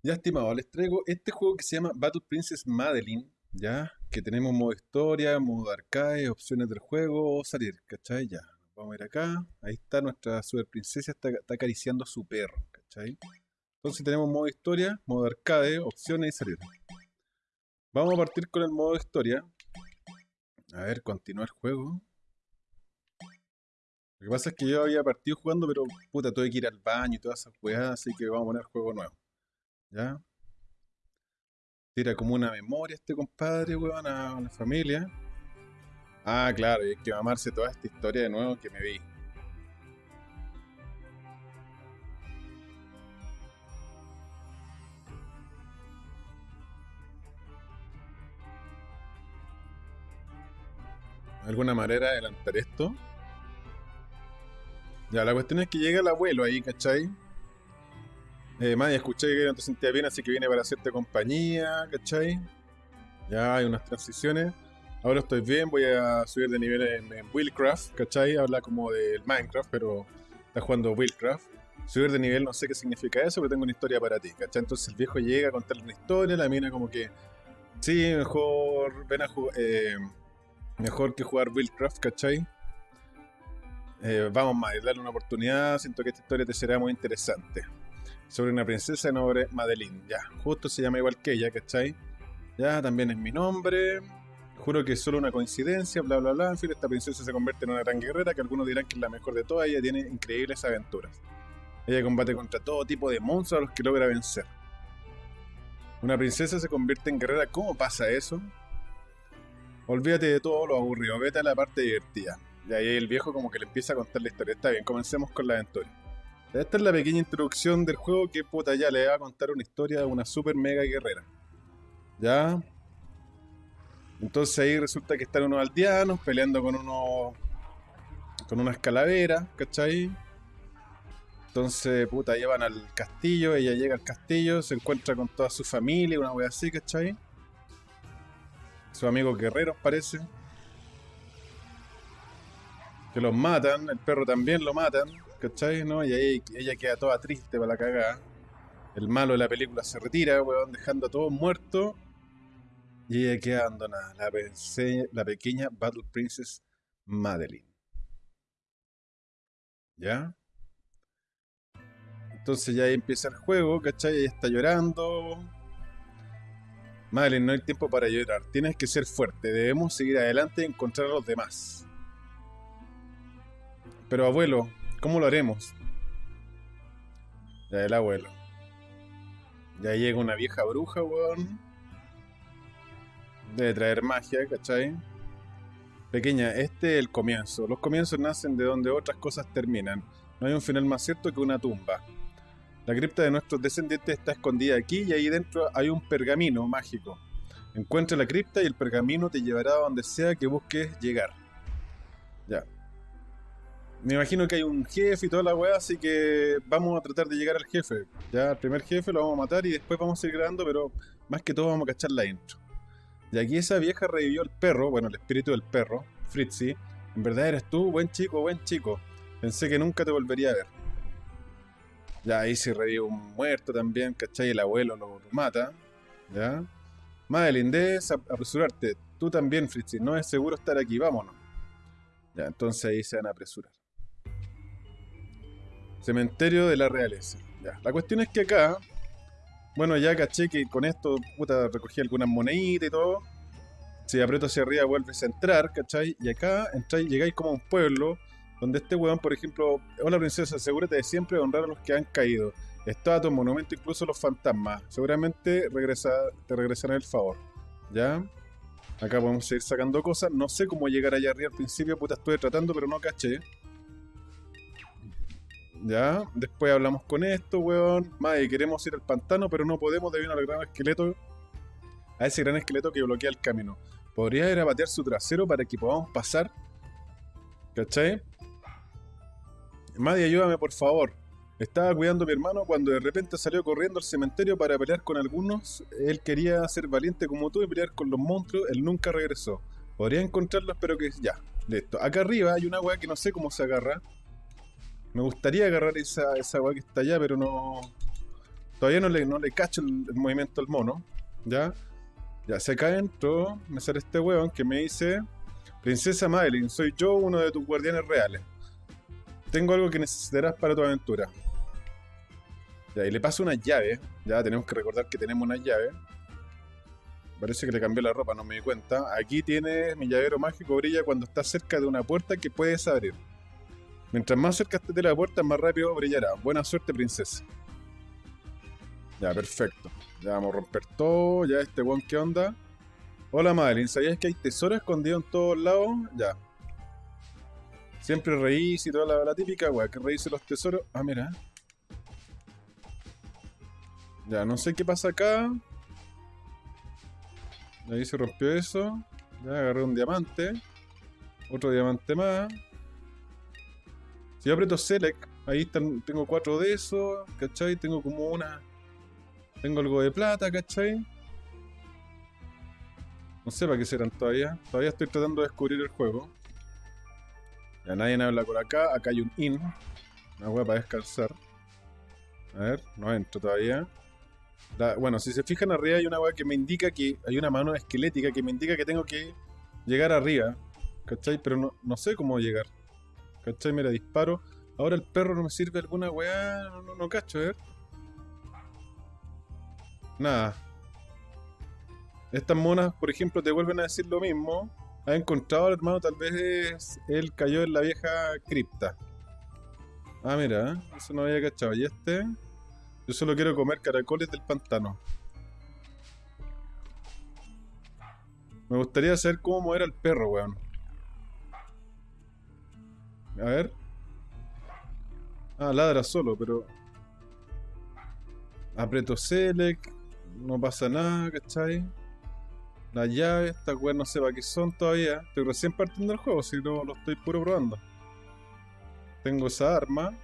Ya, estimado, les traigo este juego que se llama Battle Princess Madeline, ya, que tenemos modo historia, modo arcade, opciones del juego, salir, ¿cachai? Ya, vamos a ir acá, ahí está nuestra super princesa, está, acariciando a su perro, ¿cachai? Entonces tenemos modo historia, modo arcade, opciones y salir. Vamos a partir con el modo historia. A ver, continuar juego. Lo que pasa es que yo había partido jugando, pero puta, tuve que ir al baño y todas esas weas, así que vamos a poner juego nuevo. ¿Ya? Tira como una memoria este compadre, weón, a la familia. Ah, claro, y hay que mamarse toda esta historia de nuevo que me vi. ¿De alguna manera adelantar esto? Ya, la cuestión es que llega el abuelo ahí, ¿cachai? Eh, escuché que no te sentías bien, así que viene para hacerte compañía, ¿cachai? Ya hay unas transiciones. Ahora estoy bien, voy a subir de nivel en, en Willcraft, ¿cachai? Habla como del Minecraft, pero está jugando Willcraft. Subir de nivel no sé qué significa eso, pero tengo una historia para ti, ¿cachai? Entonces el viejo llega a contarle una historia, la mina como que, sí, mejor, ven a jugar, eh, mejor que jugar Willcraft, ¿cachai? Eh, vamos, madre, dale una oportunidad, siento que esta historia te será muy interesante sobre una princesa de nombre Madeline. Ya, justo se llama igual que ella, ¿cachai? Ya, también es mi nombre. Juro que es solo una coincidencia, bla, bla, bla. En fin, esta princesa se convierte en una gran guerrera que algunos dirán que es la mejor de todas. Ella tiene increíbles aventuras. Ella combate contra todo tipo de monstruos a los que logra vencer. Una princesa se convierte en guerrera. ¿Cómo pasa eso? Olvídate de todo lo aburrido, vete a la parte divertida. Y ahí el viejo como que le empieza a contar la historia. Está bien, comencemos con la aventura. Esta es la pequeña introducción del juego que puta ya le va a contar una historia de una super mega guerrera. ¿Ya? Entonces ahí resulta que están unos aldeanos peleando con unos. con unas calaveras, ¿cachai? Entonces, puta, llevan al castillo, ella llega al castillo, se encuentra con toda su familia, una wea así, ¿cachai? Sus amigos guerreros parece. Que los matan, el perro también lo matan. ¿Cachai? ¿No? Y ahí ella queda toda triste para la cagada. El malo de la película se retira, weón, dejando a todos muertos. Y ella queda abandonada, la, la pequeña Battle Princess Madeline. ¿Ya? Entonces ya ahí empieza el juego, ¿cachai? Ella está llorando. Madeline, no hay tiempo para llorar. Tienes que ser fuerte. Debemos seguir adelante y encontrar a los demás. Pero abuelo, ¿Cómo lo haremos? Ya el abuelo. Ya llega una vieja bruja, weón. Debe traer magia, ¿cachai? Pequeña, este es el comienzo. Los comienzos nacen de donde otras cosas terminan. No hay un final más cierto que una tumba. La cripta de nuestros descendientes está escondida aquí y ahí dentro hay un pergamino mágico. Encuentra la cripta y el pergamino te llevará a donde sea que busques llegar. Me imagino que hay un jefe y toda la weá, así que vamos a tratar de llegar al jefe. Ya, el primer jefe lo vamos a matar y después vamos a seguir grabando, pero más que todo vamos a cachar la intro. Y aquí esa vieja revivió el perro, bueno, el espíritu del perro, Fritzy. En verdad eres tú, buen chico, buen chico. Pensé que nunca te volvería a ver. Ya ahí se revive un muerto también, ¿cachai? El abuelo lo mata. ¿Ya? Madeline, debes apresurarte. Tú también, Fritzy. No es seguro estar aquí, vámonos. Ya, entonces ahí se van a apresurar. Cementerio de la realeza. Ya. La cuestión es que acá, bueno, ya caché que con esto, puta, recogí algunas moneditas y todo. Si aprieto hacia arriba vuelves a entrar, ¿cachai? Y acá entráis, llegáis como a un pueblo donde este weón, por ejemplo, hola princesa, asegúrate de siempre honrar a los que han caído. Estatuas, monumento, incluso los fantasmas. Seguramente regresa, te regresarán el favor. ¿Ya? Acá podemos seguir sacando cosas. No sé cómo llegar allá arriba al principio, puta, estuve tratando, pero no caché. Ya, después hablamos con esto, weón. Madre, queremos ir al pantano, pero no podemos debido al gran esqueleto. A ese gran esqueleto que bloquea el camino. Podría ir a batear su trasero para que podamos pasar. ¿Cachai? Madre, ayúdame por favor. Estaba cuidando a mi hermano cuando de repente salió corriendo al cementerio para pelear con algunos. Él quería ser valiente como tú y pelear con los monstruos. Él nunca regresó. Podría encontrarlos, pero que ya. Listo. Acá arriba hay una weá que no sé cómo se agarra. Me gustaría agarrar esa, esa weá que está allá, pero no. Todavía no le, no le cacho el, movimiento al mono. ¿Ya? Ya, se acá adentro me sale este weón que me dice... Princesa Madeline, soy yo uno de tus guardianes reales. Tengo algo que necesitarás para tu aventura. Ya, y le paso una llave. Ya tenemos que recordar que tenemos una llave. Parece que le cambié la ropa, no me di cuenta. Aquí tienes mi llavero mágico brilla cuando estás cerca de una puerta que puedes abrir. Mientras más cerca estés de la puerta, más rápido brillará. Buena suerte, princesa. Ya, perfecto. Ya vamos a romper todo. Ya, este weón, ¿qué onda? Hola, Madeline. ¿Sabías que hay tesoro escondido en todos lados? Ya. Siempre reís y toda la, típica, weá, que reíse los tesoros. Ah, mira. Ya, no sé qué pasa acá. Ahí se rompió eso. Ya agarré un diamante. Otro diamante más. Si yo aprieto Select, ahí están, tengo cuatro de esos, ¿cachai? Tengo como una... Tengo algo de plata, ¿cachai? No sé para qué serán todavía. Todavía estoy tratando de descubrir el juego. Ya nadie habla por acá. Acá hay un in. Una hueá para descansar. A ver, no entro todavía. Bueno, si se fijan arriba hay una hueá que me indica que hay una mano esquelética que me indica que tengo que llegar arriba. ¿Cachai? Pero no, no sé cómo llegar. ¿Cachai? Mira, disparo. Ahora el perro no me sirve alguna weá. No, no, no cacho, ver. Nada. Estas monas, por ejemplo, te vuelven a decir lo mismo. Ha encontrado al hermano, tal vez él cayó en la vieja cripta. Ah, mira, ¿eh? eso no había cachado. ¿Y este? Yo solo quiero comer caracoles del pantano. Me gustaría saber cómo era el perro, weón. A ver. Ah, ladra solo, pero... Aprieto Select. No pasa nada, ¿cachai? La llave, esta weá no sé para qué son todavía. Estoy recién partiendo el juego, si no lo estoy puro probando. Tengo esa arma.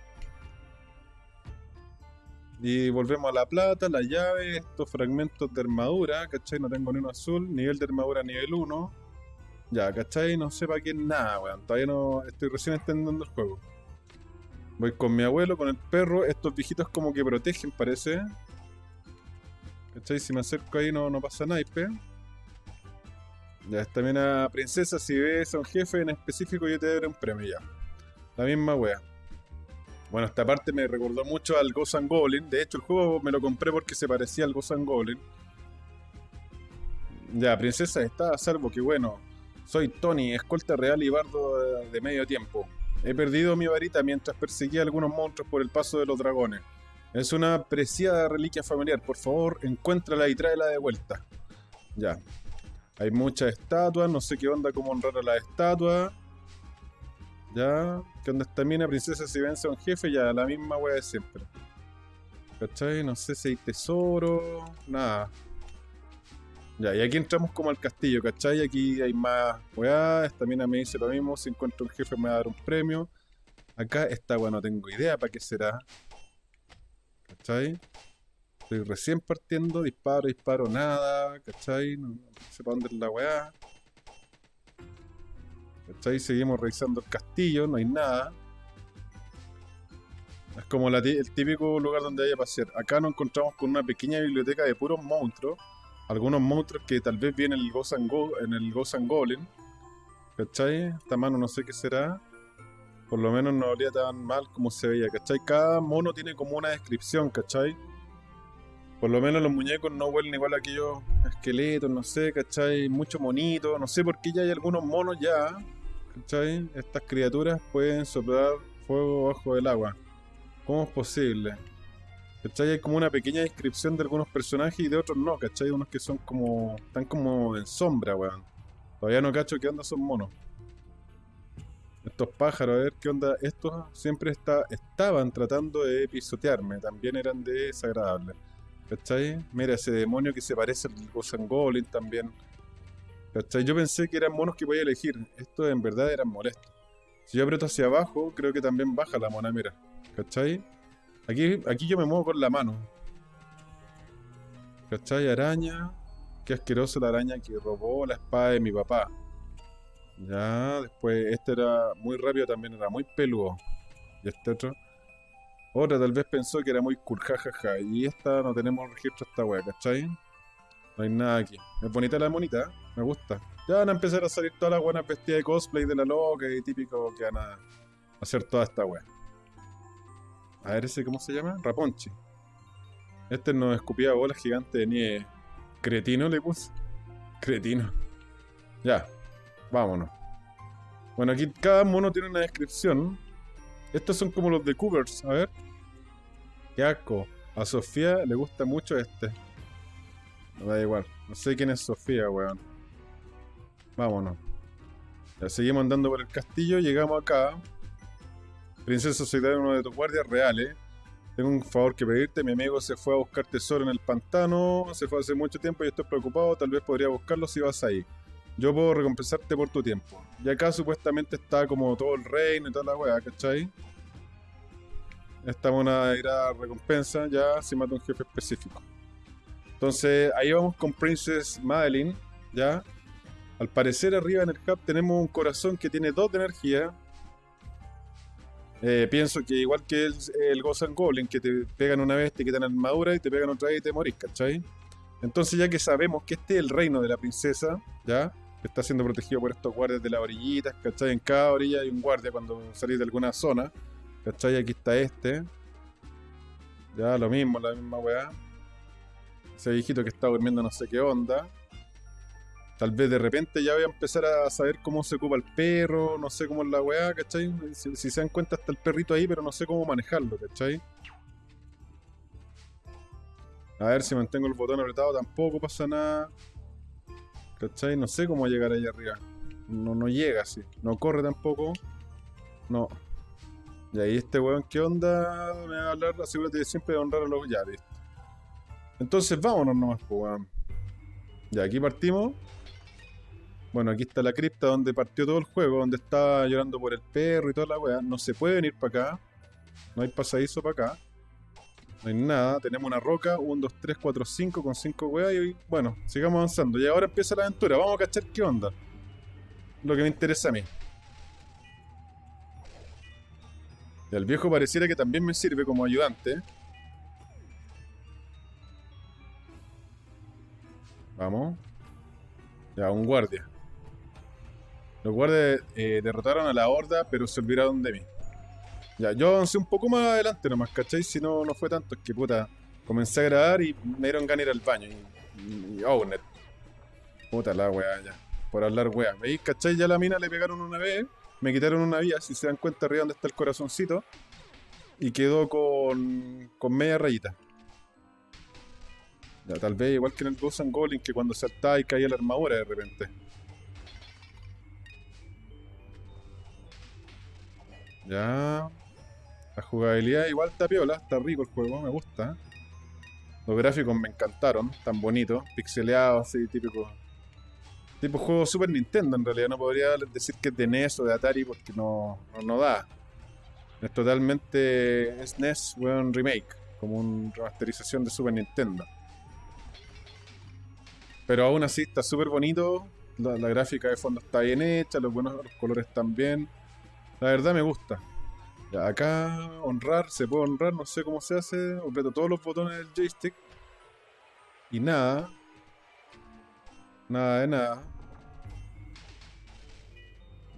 Y volvemos a la plata, la llave, estos fragmentos de armadura, ¿cachai? No tengo ni uno azul, nivel de armadura nivel 1. Ya, ¿cachai? No sé para qué nada, weón. Todavía no estoy recién entendiendo el juego. Voy con mi abuelo, con el perro. Estos viejitos como que protegen, parece. ¿Cachai? Si me acerco ahí no, no pasa naipe. Ya, esta mina princesa, si ves a un jefe en específico, yo te daré un premio ya. La misma wea. Bueno, esta parte me recordó mucho al Ghost and Goblin. De hecho, el juego me lo compré porque se parecía al Ghost Goblin. Ya, princesa está a salvo, que bueno. Soy Tony, escolta real y bardo de, medio tiempo. He perdido mi varita mientras perseguía a algunos monstruos por el paso de los dragones. Es una preciada reliquia familiar. Por favor, encuéntrala y tráela de vuelta. Ya. Hay muchas estatuas, no sé qué onda, cómo honrar a las estatuas. Ya. ¿Qué onda esta mina? Princesa si vence a un jefe, ya, la misma wea de siempre. ¿Cachai? No sé si hay tesoro. Nada. Ya, y aquí entramos como al castillo, ¿cachai? Aquí hay más weá. Esta mina me dice lo mismo. Si encuentro un jefe me va a dar un premio. Acá esta weá no tengo idea para qué será. ¿Cachai? Estoy recién partiendo, disparo, disparo, nada, ¿cachai? No, no sé para dónde es la weá. ¿Cachai? Seguimos revisando el castillo, no hay nada. Es como el típico lugar donde hay a pasear. Acá nos encontramos con una pequeña biblioteca de puros monstruos. Algunos monstruos que tal vez vienen en el Ghost and Go-. ¿Cachai? Esta mano no sé qué será. Por lo menos no olía tan mal como se veía, ¿cachai? Cada mono tiene como una descripción, ¿cachai? Por lo menos los muñecos no huelen igual a aquellos esqueletos, no sé, ¿cachai? Mucho monito, no sé por qué ya hay algunos monos ya, ¿cachai? Estas criaturas pueden soplar fuego bajo el agua. ¿Cómo es posible? ¿Cachai? Hay como una pequeña descripción de algunos personajes y de otros no, ¿cachai? Unos que son como... están como en sombra, weón. Todavía no cacho qué onda son monos. Estos pájaros, a ver qué onda. Estos siempre está, estaban tratando de pisotearme, también eran desagradables. ¿Cachai? Mira ese demonio que se parece al Goblin también. ¿Cachai? Yo pensé que eran monos que podía elegir. Estos en verdad eran molestos. Si yo aprieto hacia abajo, creo que también baja la mona, mira. ¿Cachai? Aquí, aquí yo me muevo con la mano. ¿Cachai? Araña. Qué asqueroso la araña que robó la espada de mi papá. Ya, después este era muy rápido también, era muy peludo. Y este otro. Otra tal vez pensó que era muy cool, jajaja. Y esta no tenemos registro esta wea, ¿cachai? No hay nada aquí. Es bonita la monita, me gusta. Ya van a empezar a salir todas las buenas vestidas de cosplay de la loca y típico que van a hacer toda esta wea. A ver ese, ¿cómo se llama? Raponchi. Este nos escupía bolas gigantes de nieve. Cretino le puse. Cretino. Ya, vámonos. Bueno, aquí cada mono tiene una descripción. Estos son como los de Cougars, a ver. Qué asco. A Sofía le gusta mucho este. Me da igual. No sé quién es Sofía, weón. Vámonos. Ya seguimos andando por el castillo, llegamos acá. Princesa, soy uno de tus guardias reales. Tengo un favor que pedirte. Mi amigo se fue a buscar tesoro en el pantano. Se fue hace mucho tiempo y estoy preocupado. Tal vez podría buscarlo si vas ahí. Yo puedo recompensarte por tu tiempo. Y acá supuestamente está como todo el reino y toda la weá, ¿cachai? Esta una irá recompensa ya si mata un jefe específico. Entonces ahí vamos con Princess Madeline, ¿ya? Al parecer arriba en el hub tenemos un corazón que tiene dos de energía. Eh, pienso que igual que el, el Gozan Goblin, que te pegan una vez, te quitan armadura y te pegan otra vez y te morís, ¿cachai? Entonces ya que sabemos que este es el reino de la princesa, ¿ya? Que está siendo protegido por estos guardias de las orillitas, ¿cachai? En cada orilla hay un guardia cuando salís de alguna zona, ¿cachai? Aquí está este. Ya, lo mismo, la misma weá. Ese viejito que está durmiendo no sé qué onda. Tal vez de repente ya voy a empezar a saber cómo se ocupa el perro, no sé cómo es la weá, ¿cachai? Si, si se dan cuenta está el perrito ahí, pero no sé cómo manejarlo, ¿cachai? A ver si mantengo el botón apretado tampoco pasa nada. ¿Cachai? No sé cómo llegar ahí arriba. No, no llega así. No corre tampoco. No. Y ahí este weón, ¿qué onda? Me va a hablar, asegúrate de siempre de honrar a los... Ya. Entonces vámonos nomás, pues weón. Ya, aquí partimos. Bueno, aquí está la cripta donde partió todo el juego, donde estaba llorando por el perro y toda la weá. No se puede venir para acá. No hay pasadizo para acá. No hay nada. Tenemos una roca. 1, 2, 3, 4, 5 con 5 weas. Y bueno, sigamos avanzando. Y ahora empieza la aventura. Vamos a cachar qué onda. Lo que me interesa a mí. Y el viejo pareciera que también me sirve como ayudante. Vamos. Ya, un guardia. Los guardias eh, derrotaron a la horda, pero se olvidaron de mí. Ya, yo avancé un poco más adelante nomás, ¿cachai? Si no, no fue tanto, es que puta, comencé a grabar y me dieron ganas ir al baño. Y, y Owner. Puta la weá, ya. Por hablar weá. ¿Veis? ¿Cachai? Ya la mina le pegaron una vez, me quitaron una vía, si se dan cuenta arriba donde está el corazoncito. Y quedó con, con media rayita. Ya, tal vez igual que en el Ghost and Goblin, que cuando saltaba y caía la armadura de repente. Ya. La jugabilidad igual está piola, está rico el juego, me gusta. Los gráficos me encantaron, tan bonitos, pixeleados, así, típico. Tipo juego Super Nintendo en realidad, no podría decir que es de NES o de Atari porque no, no, no da. Es totalmente SNES, weón, remake, como una remasterización de Super Nintendo. Pero aún así está súper bonito, la, la gráfica de fondo está bien hecha, los buenos los colores están bien. La verdad me gusta. Acá honrar, se puede honrar, no sé cómo se hace. Aprieto todos los botones del joystick. Y nada. Nada de nada.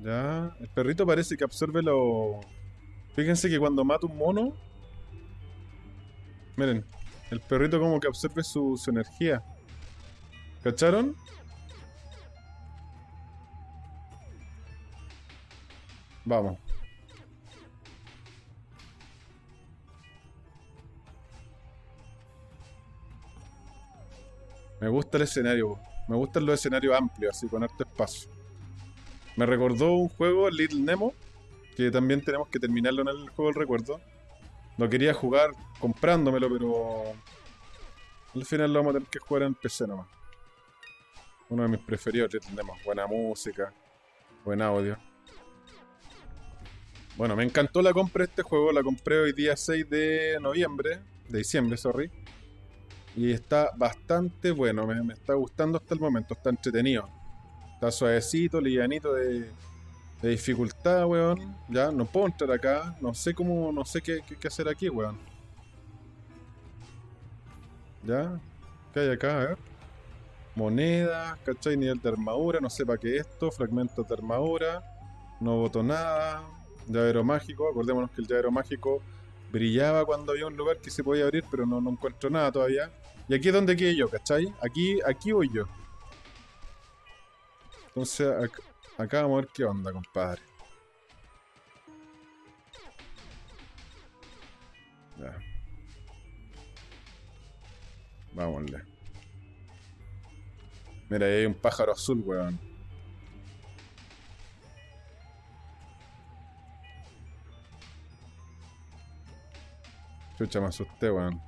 Ya. El perrito parece que absorbe lo. Fíjense que cuando mata un mono. Miren. El perrito como que absorbe su, su energía. ¿Cacharon? Vamos. Me gusta el escenario. Me gustan los escenarios amplios, así con harto espacio. Me recordó un juego, Little Nemo, que también tenemos que terminarlo en el juego del recuerdo. Lo quería jugar comprándomelo, pero al final lo vamos a tener que jugar en PC nomás. Uno de mis preferidos, Little Nemo. Buena música, buen audio. Bueno, me encantó la compra de este juego. La compré hoy día 6 de noviembre. De diciembre, sorry. Y está bastante bueno. Me, está gustando hasta el momento. Está entretenido. Está suavecito, livianito de, dificultad, weón. Ya, no puedo entrar acá. No sé cómo, no sé qué hacer aquí, weón. Ya. ¿Qué hay acá? A ver. Monedas, ¿cachai? Nivel de armadura, no sé para qué esto. Fragmentos de armadura. No voto nada. Llavero mágico. Acordémonos que el llavero mágico brillaba cuando había un lugar que se podía abrir, pero no, encuentro nada todavía. Y aquí es donde quedé yo, ¿cachai? Aquí, aquí voy yo. Entonces, acá, acá vamos a ver qué onda, compadre. Ya. Vámonle. Mira, ahí hay un pájaro azul, weón. Chucha, me asusté, weón.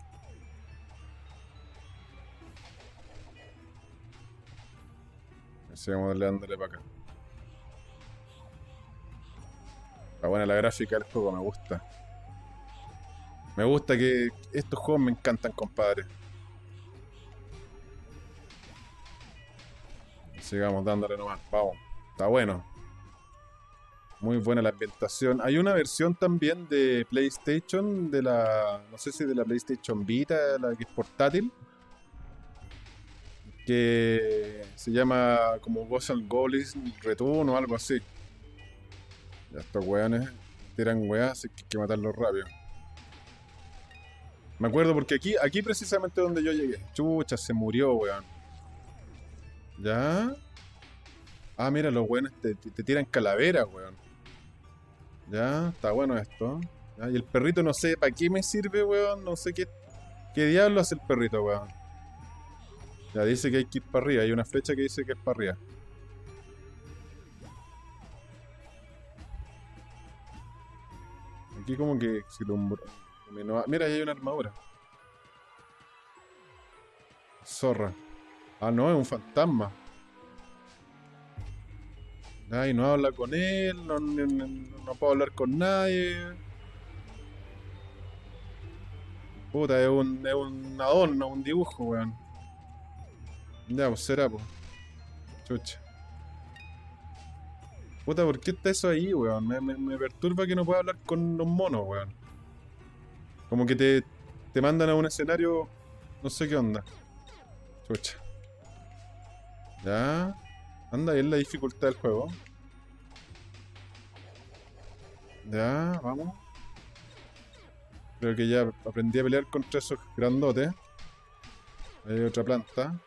Sigamos dándole para acá. Está buena la gráfica del juego, me gusta. Me gusta que estos juegos me encantan, compadre. Sigamos dándole nomás, vamos. Está bueno. Muy buena la ambientación. Hay una versión también de PlayStation, de la. No sé si de la PlayStation Vita, la que es portátil. Que se llama como Ghost and Goalies Return o algo así. Ya estos weones tiran weas, así que hay que matarlos rápido. Me acuerdo porque aquí, aquí precisamente donde yo llegué. Chucha, se murió, weón. ¿Ya? Ah, mira, los weones te, te tiran calaveras, weón. Ya, está bueno esto. Y el perrito no sé para qué me sirve, weón. No sé qué, qué diablo hace el perrito, weón. Ya dice que hay que ir para arriba. Hay una flecha que dice que es para arriba. Aquí como que. Mira, ahí hay una armadura. Zorra. Ah, no, es un fantasma. Ay, no habla con él, no, no, puedo hablar con nadie. Puta, es un, es un adorno, un dibujo, weón. Ya, pues será, pues. Chucha. Puta, ¿por qué está eso ahí, weón? Me, me, perturba que no pueda hablar con los monos, weón. Como que te, te mandan a un escenario... No sé qué onda. Chucha. Ya. Anda, es la dificultad del juego. Ya, vamos. Creo que ya aprendí a pelear contra esos grandotes. Hay otra planta.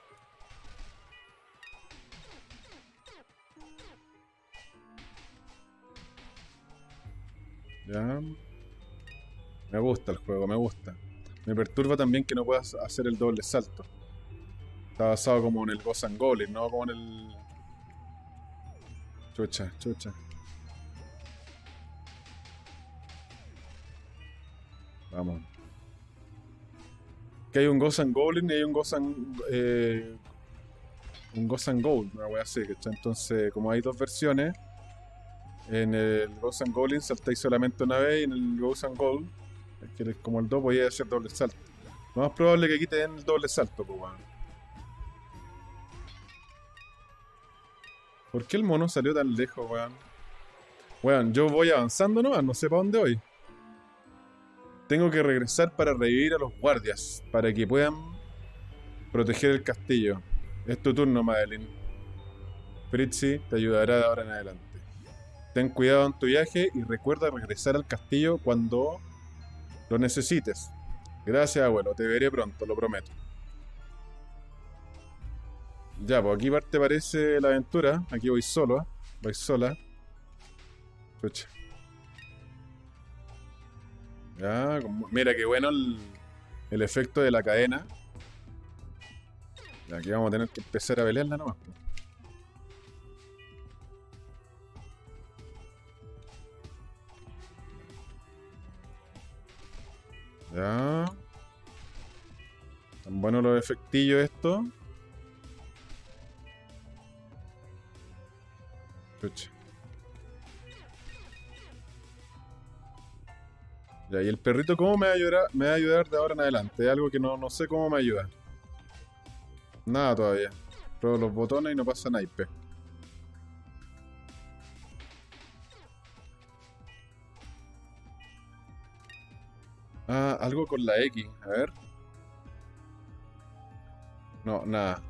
Ya. Me gusta el juego, me gusta. Me perturba también que no puedas hacer el doble salto. Está basado como en el Ghost and no como en el Chucha, chucha. Vamos. Que hay un Ghost and Goblin y hay un Ghost and... Eh, un Ghost and Gold, una wea así, ¿cachai? Entonces, como hay dos versiones, en el Ghost and Goblin saltáis solamente una vez y en el Ghost and Gold, que es como el 2, voy a hacer doble salto. Lo más probable que aquí te den el doble salto, pues, bueno. ¿Por qué el mono salió tan lejos, weón? Weón, yo voy avanzando nomás, no sé para dónde voy. Tengo que regresar para revivir a los guardias, para que puedan proteger el castillo. Es tu turno, Madeline. Fritzy te ayudará de ahora en adelante. Ten cuidado en tu viaje y recuerda regresar al castillo cuando lo necesites. Gracias, abuelo. Te veré pronto, lo prometo. Ya, pues aquí parte parece la aventura. Aquí voy solo, voy sola. Escucha. Ya, mira qué bueno el, el, efecto de la cadena. aquí vamos a tener que empezar a pelearla nomás. Pues. Ya. Tan buenos los efectillos estos. Pucha. Ya, y el perrito, ¿cómo me va a ayudar, me va a ayudar de ahora en adelante? Algo que no, no sé cómo me ayuda. Nada todavía. Pruebo los botones y no pasa naipe. Ah, algo con la X. A ver. No, nada.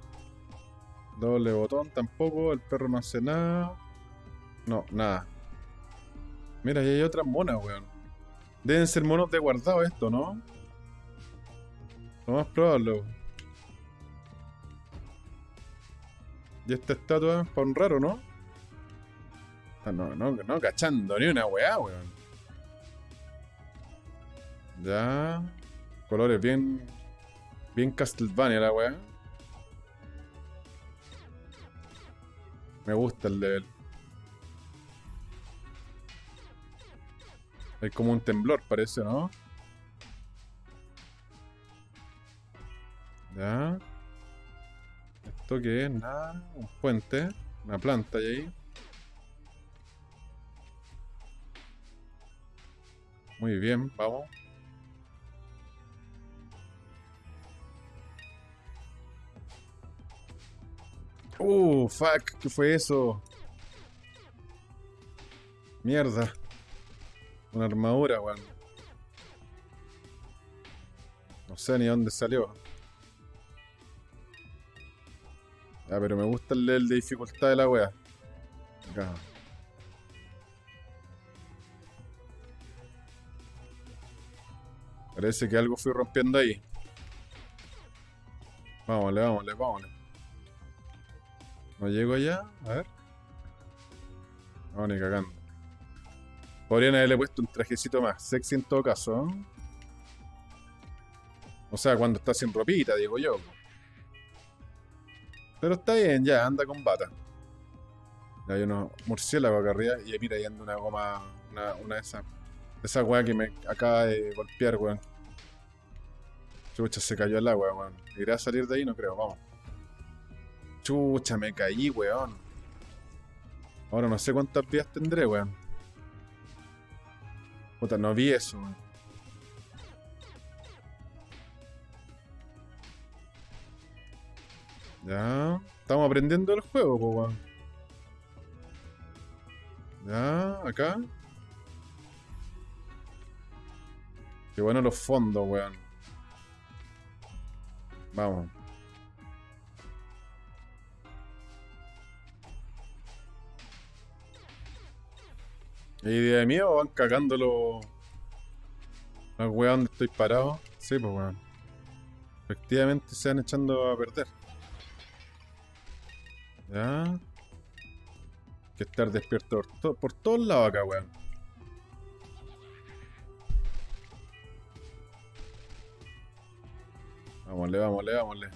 Doble botón tampoco. El perro no hace nada. No, nada. Mira, ahí hay otras monas, weón. Deben ser monos de guardado esto, ¿no? Lo más probable. Y esta estatua es para un raro, ¿no? Ah, no, no, no cachando ni una weá, weón. Ya. Colores bien. Bien Castlevania la weá. Me gusta el level. Hay como un temblor, parece, ¿no? Ya. ¿Esto qué es? Nada. Un puente. Una planta ahí. Muy bien, vamos. Uh, fuck, ¿qué fue eso? Mierda. Una armadura, weón. No sé ni dónde salió. Ya, pero me gusta el level de dificultad de la wea. Acá. Parece que algo fui rompiendo ahí. Vámonos, vámonos, vámonos. No llego allá, a ver. No, cagando. Podrían haberle puesto un trajecito más sexy en todo caso. O sea, cuando está sin ropita, digo yo. Pero está bien, ya, anda con bata. hay unos murciélagos acá arriba y mira, ahí anda una goma, una, una de esas. Esa weá que me acaba de golpear, weón. Chucha, se cayó el agua, weón. ¿Irá a salir de ahí? No creo, vamos. Chucha, me caí, weón. Ahora no sé cuántas vías tendré, weón. Puta, no vi eso, weón. Ya. Estamos aprendiendo el juego, weón. Ya, acá. Qué bueno los fondos, weón. Vamos. ¿Hay idea de miedo o van cagando los. Los weón donde estoy parado? Sí, pues weón. Efectivamente se van echando a perder. Ya. Hay que estar despierto por, por todos lados acá, weón. Vámonle, vámonle, vámonle.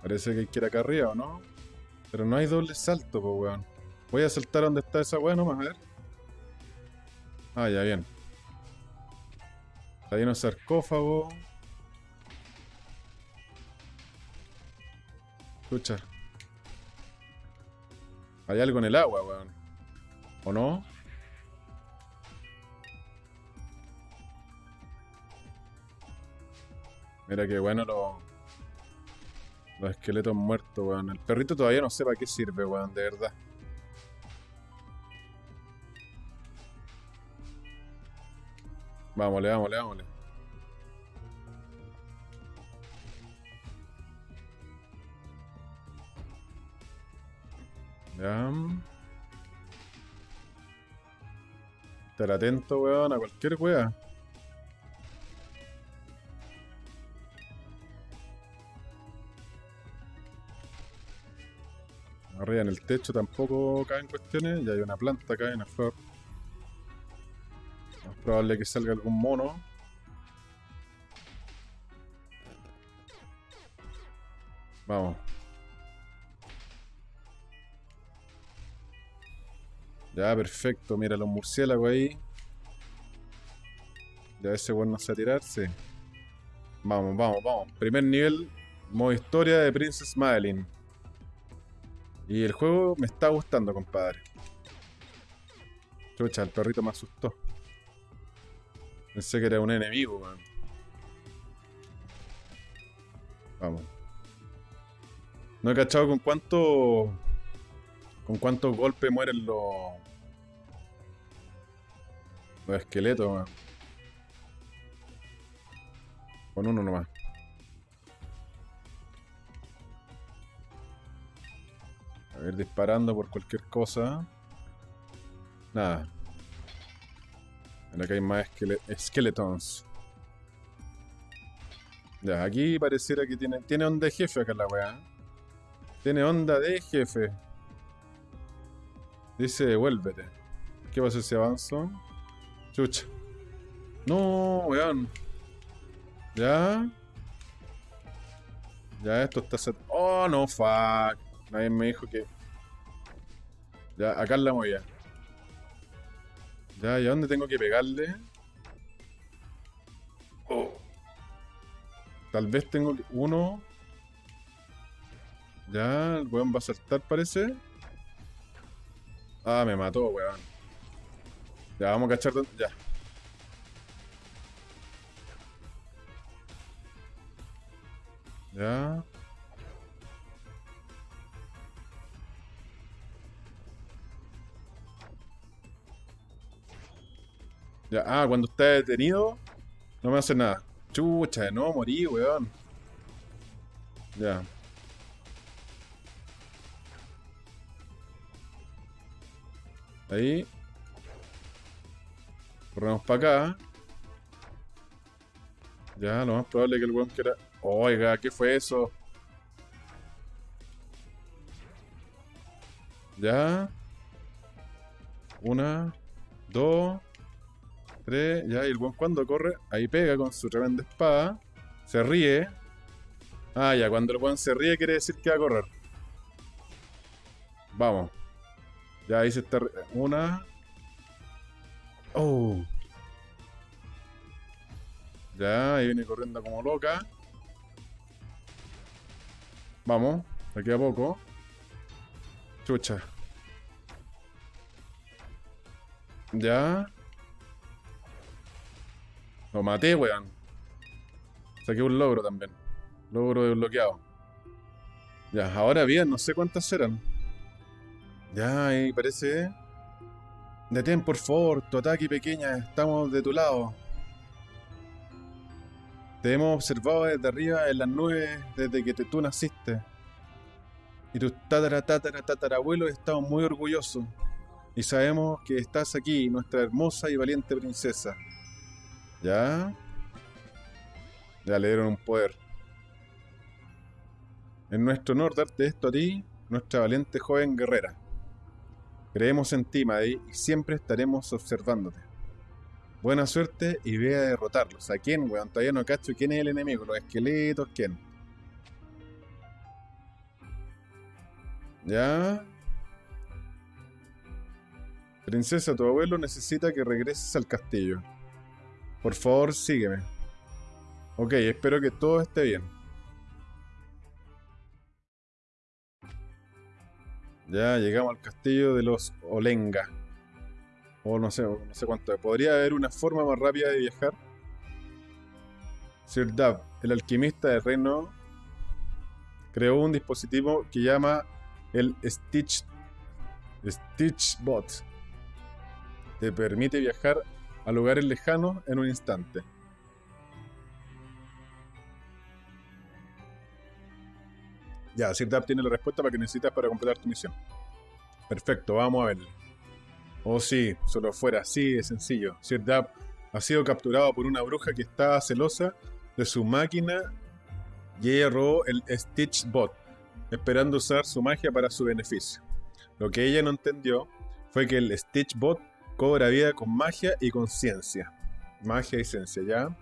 Parece que hay que ir acá arriba, ¿o no? Pero no hay doble salto, pues, weón. Voy a saltar donde está esa weón nomás, a ver. Ah, ya, bien. Está lleno de sarcófago. Escucha. Hay algo en el agua, weón. ¿O no? Mira qué bueno los... Los esqueletos muertos, weón. El perrito todavía no sé para qué sirve, weón, de verdad. Vámonos, vámonos, vámonos. Ya. Estar atento, weón, a cualquier weá. En el techo tampoco caen cuestiones. Ya hay una planta acá, hay una flor. Es probable que salga algún mono. Vamos. Ya, perfecto. Mira los murciélagos ahí. Ya ese bueno no a tirarse. Vamos, vamos, vamos. Primer nivel, modo historia de Princess Madeline. Y el juego me está gustando, compadre. Chucha, el perrito me asustó. Pensé que era un enemigo, man. Vamos. No he cachado con cuánto. Con cuántos golpes mueren los. Los esqueletos, weón. Con uno nomás. A ver, disparando por cualquier cosa. Nada. Acá hay más skeletons. Ya, aquí pareciera que tiene, tiene onda de jefe acá la weá. Tiene onda de jefe. Dice, devuélvete. ¿Qué pasa si avanzo? Chucha. No, weón. Ya. Ya, esto está set... Oh, no, fuck. Nadie me dijo que... Ya, acá la ya. Ya, ¿y a dónde tengo que pegarle? Oh. Tal vez tengo. Uno. Ya, el weón va a saltar, parece. Ah, me mató, weón. Ya, vamos a cachar... Ya. Ya. Ya, ah, cuando está detenido, no me hace nada. Chucha, no, morí, weón. Ya. Ahí. Corremos para acá. Ya, lo más probable es que el weón quiera... Oiga, ¿qué fue eso? Ya. Una. Dos. Ya, y el weón cuando corre, ahí pega con su tremenda espada. Se ríe. Ah, ya, cuando el weón se ríe quiere decir que va a correr. Vamos. Ya, ahí se está... Una. Oh. Ya, ahí viene corriendo como loca. Vamos, aquí a poco. Chucha. Ya. Lo maté, weón. Saqué un logro también. Logro desbloqueado. Ya, ahora bien, no sé cuántas serán. Ya, ahí parece. Detén, por favor, tu ataque pequeña, estamos de tu lado. Te hemos observado desde arriba en las nubes desde que tú naciste. Y tus tatara, tatara, estamos muy orgullosos. Y sabemos que estás aquí, nuestra hermosa y valiente princesa. ¿Ya? Ya le dieron un poder. En nuestro honor darte esto a ti, nuestra valiente joven guerrera. Creemos en ti, Maddy, y siempre estaremos observándote. Buena suerte y ve a derrotarlos. ¿A quién, weón? Todavía no cacho quién es el enemigo. Los esqueletos, ¿quién? ¿Ya? Princesa, tu abuelo necesita que regreses al castillo. Por favor, sígueme. Ok, espero que todo esté bien. Ya llegamos al castillo de los Olenga. O no sé, no sé cuánto. ¿Podría haber una forma más rápida de viajar? Sir Dab, el alquimista del reino, creó un dispositivo que llama el Stitch, Stitchbot. Te permite viajar a lugares lejanos en un instante. Ya, Sir Dab tiene la respuesta para que necesitas para completar tu misión. Perfecto, vamos a verlo. Oh sí, solo fuera así de sencillo. Sir Dab ha sido capturado por una bruja que estaba celosa de su máquina y ella robó el Stitch Bot, esperando usar su magia para su beneficio. Lo que ella no entendió fue que el Stitch Bot cobra vida con magia y con ciencia. Magia y ciencia, ¿ya?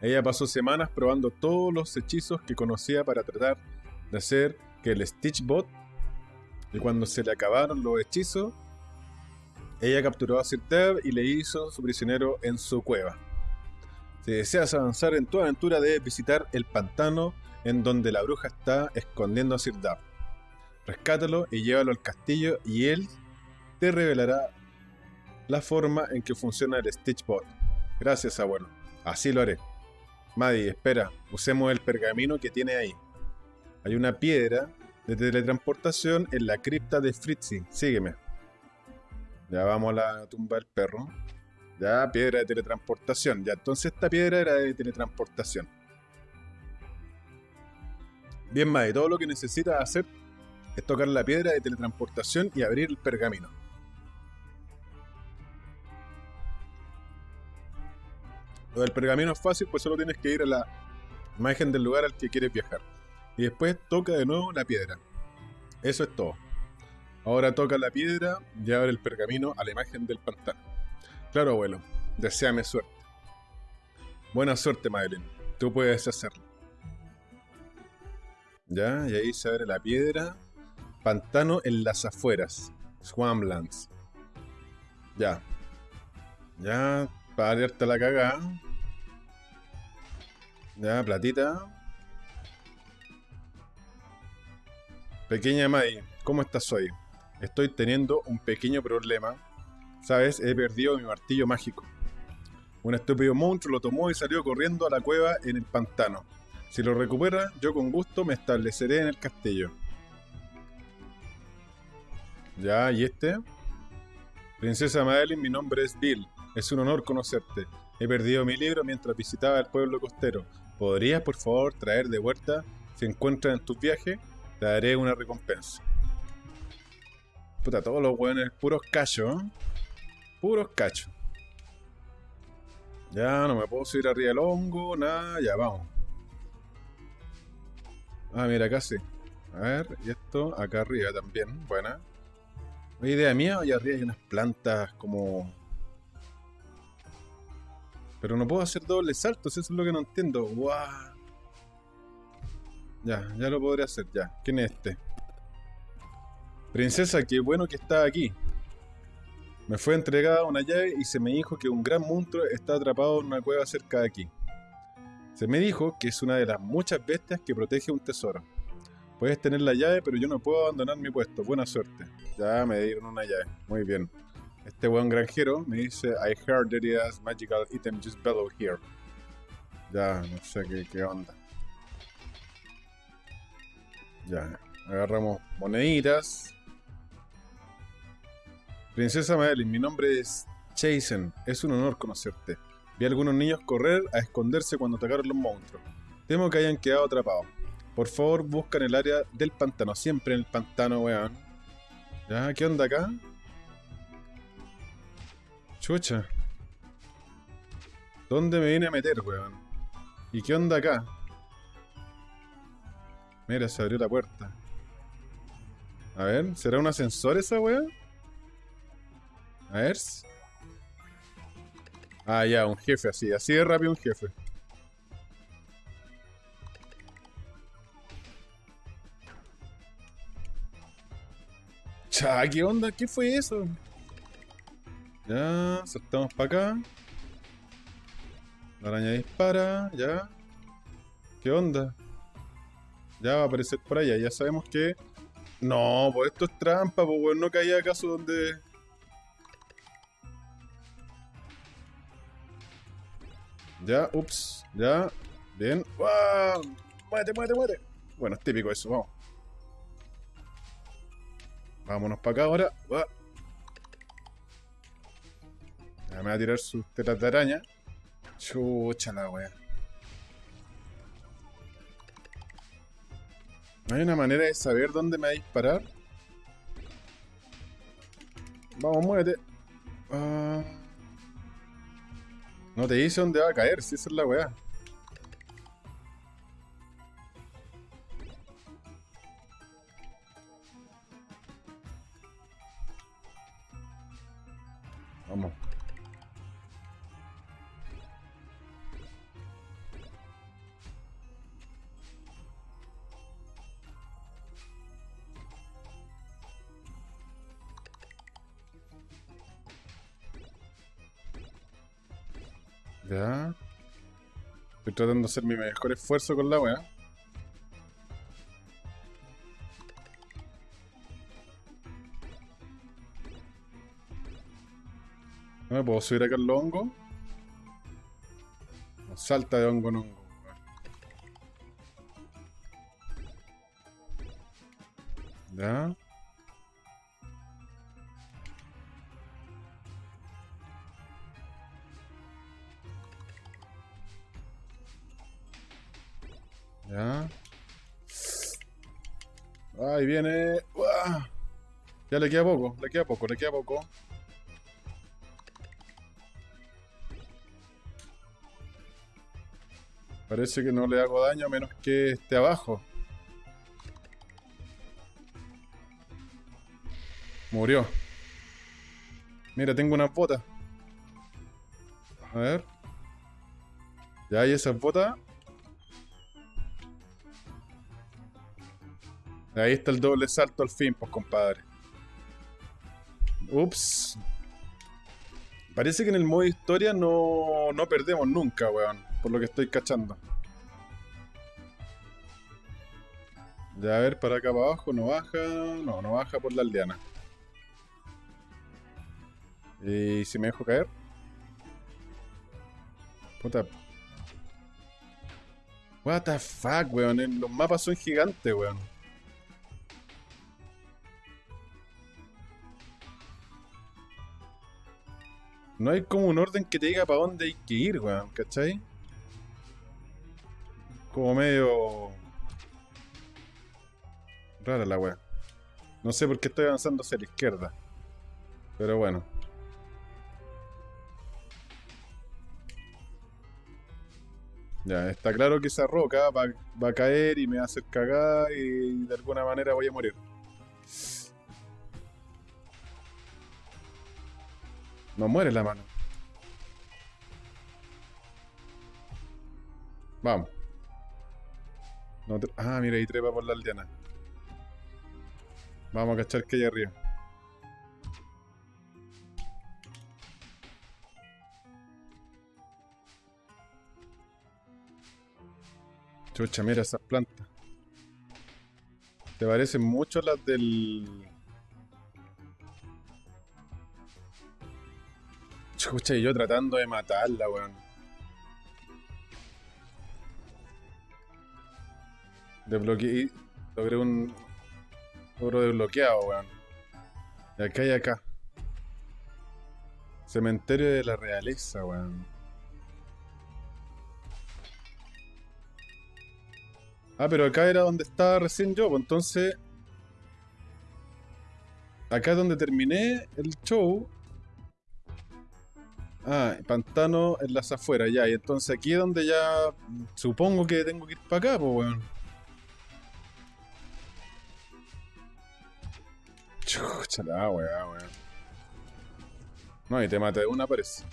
Ella pasó semanas probando todos los hechizos que conocía para tratar de hacer que el Stitch Bot, y cuando se le acabaron los hechizos, ella capturó a Sir y le hizo su prisionero en su cueva. Si deseas avanzar en tu aventura, debes visitar el pantano en donde la bruja está escondiendo a Sir Rescátalo y llévalo al castillo y él te revelará la forma en que funciona el Stitchbot. Gracias, abuelo. Así lo haré. Maddie, espera, usemos el pergamino que tiene ahí. Hay una piedra de teletransportación en la cripta de Fritzy. Sígueme. Ya vamos a la tumba del perro. Ya, piedra de teletransportación. Ya, entonces esta piedra era de teletransportación. Bien, Mae, todo lo que necesitas hacer es tocar la piedra de teletransportación y abrir el pergamino. Lo del pergamino es fácil, pues solo tienes que ir a la imagen del lugar al que quieres viajar. Y después toca de nuevo la piedra. Eso es todo. Ahora toca la piedra y abre el pergamino a la imagen del pantano. Claro, abuelo. Deseame suerte. Buena suerte, Madeline. Tú puedes hacerlo. Ya, y ahí se abre la piedra. Pantano en las afueras. Swamplands. Ya. Ya, para abrirte la cagada. Ya, platita. Pequeña May, ¿cómo estás hoy? Estoy teniendo un pequeño problema. Sabes, he perdido mi martillo mágico. Un estúpido monstruo lo tomó y salió corriendo a la cueva en el pantano. Si lo recupera, yo con gusto me estableceré en el castillo. Ya, ¿y este? Princesa Madeline, mi nombre es Bill. Es un honor conocerte. He perdido mi libro mientras visitaba el pueblo costero. ¿Podrías, por favor, traer de vuelta si encuentras en tus viajes? Te daré una recompensa. Puta, todos los hueones, puros cachos, ¿eh? Puros cachos. Ya, no me puedo subir arriba del hongo, nada, ya, vamos. Ah, mira, acá sí. A ver, y esto acá arriba también, buena. idea mía, allá arriba hay unas plantas como pero no puedo hacer dobles saltos, eso es lo que no entiendo. ¡Guau! Ya, ya lo podré hacer, ya. ¿Quién es este? Princesa, qué bueno que está aquí. Me fue entregada una llave y se me dijo que un gran monstruo está atrapado en una cueva cerca de aquí. Se me dijo que es una de las muchas bestias que protege un tesoro. Puedes tener la llave, pero yo no puedo abandonar mi puesto. Buena suerte. Ya me dieron una llave. Muy bien. Este buen granjero me dice, I heard it has magical item just below here. Ya, no sé qué, qué onda. Ya, agarramos moneditas. Princesa Madeline, mi nombre es Jason. Es un honor conocerte. Vi a algunos niños correr a esconderse cuando atacaron los monstruos. Temo que hayan quedado atrapados. Por favor, buscan el área del pantano. Siempre en el pantano, weón. ¿Ya? ¿Qué onda acá? Chucha. ¿Dónde me vine a meter, weón? ¿Y qué onda acá? Mira, se abrió la puerta. A ver, ¿será un ascensor esa weón? A ver. Ah, ya, un jefe así. Así de rápido un jefe. Cha, ¿qué onda? ¿Qué fue eso? Ya, saltamos para acá. La araña dispara, ya. ¿Qué onda? Ya va a aparecer por allá, ya sabemos que... No, pues esto es trampa, pues bueno, no caía acaso donde... Ya, ups, ya. Bien. ¡Wow! ¡Muévete, muévete, muévete! Bueno, es típico eso, vamos. Vámonos para acá ahora. Me va a tirar sus tetas de araña. Chucha la wea. ¿No hay una manera de saber dónde me va a disparar? Vamos, muévete. Ah. No te dice dónde va a caer, si esa es la weá. Estoy tratando de hacer mi mejor esfuerzo con la weá. No me puedo subir acá el hongo. Salta de hongo en hongo. Ya le queda poco, le queda poco, le queda poco. Parece que no le hago daño a menos que esté abajo. Murió. Mira, tengo una bota. A ver. Ya hay esas botas. Ahí está el doble salto al fin, pues compadre. Ups. Parece que en el modo historia no, no perdemos nunca, weón. Por lo que estoy cachando. Ya a ver, para acá para abajo, no baja. No, no baja por la aldeana. ¿Y si me dejo caer? Puta. What the fuck, weón. Los mapas son gigantes, weón. No hay como un orden que te diga para dónde hay que ir, weón, ¿cachai? Como medio... Rara la weón. No sé por qué estoy avanzando hacia la izquierda. Pero bueno. Ya, está claro que esa roca va, a caer y me va a hacer cagada y de alguna manera voy a morir. No muere la mano. Vamos. ah, mira, ahí trepa por la aldeana. Vamos a cachar que hay arriba. Chucha, mira esas plantas. Te parecen mucho las del... Chucha, y yo tratando de matarla, weón. Desbloqueé. Logré un. Oro desbloqueado, weón. Y acá y acá. Cementerio de la realeza, weón. Ah, pero acá era donde estaba recién yo, pues entonces. Acá es donde terminé el show. Ah, pantano en las afueras, ya. Y entonces aquí es donde ya. Supongo que tengo que ir para acá, pues, weón. Chucha la weá, weón. No, y te mata de una, parece.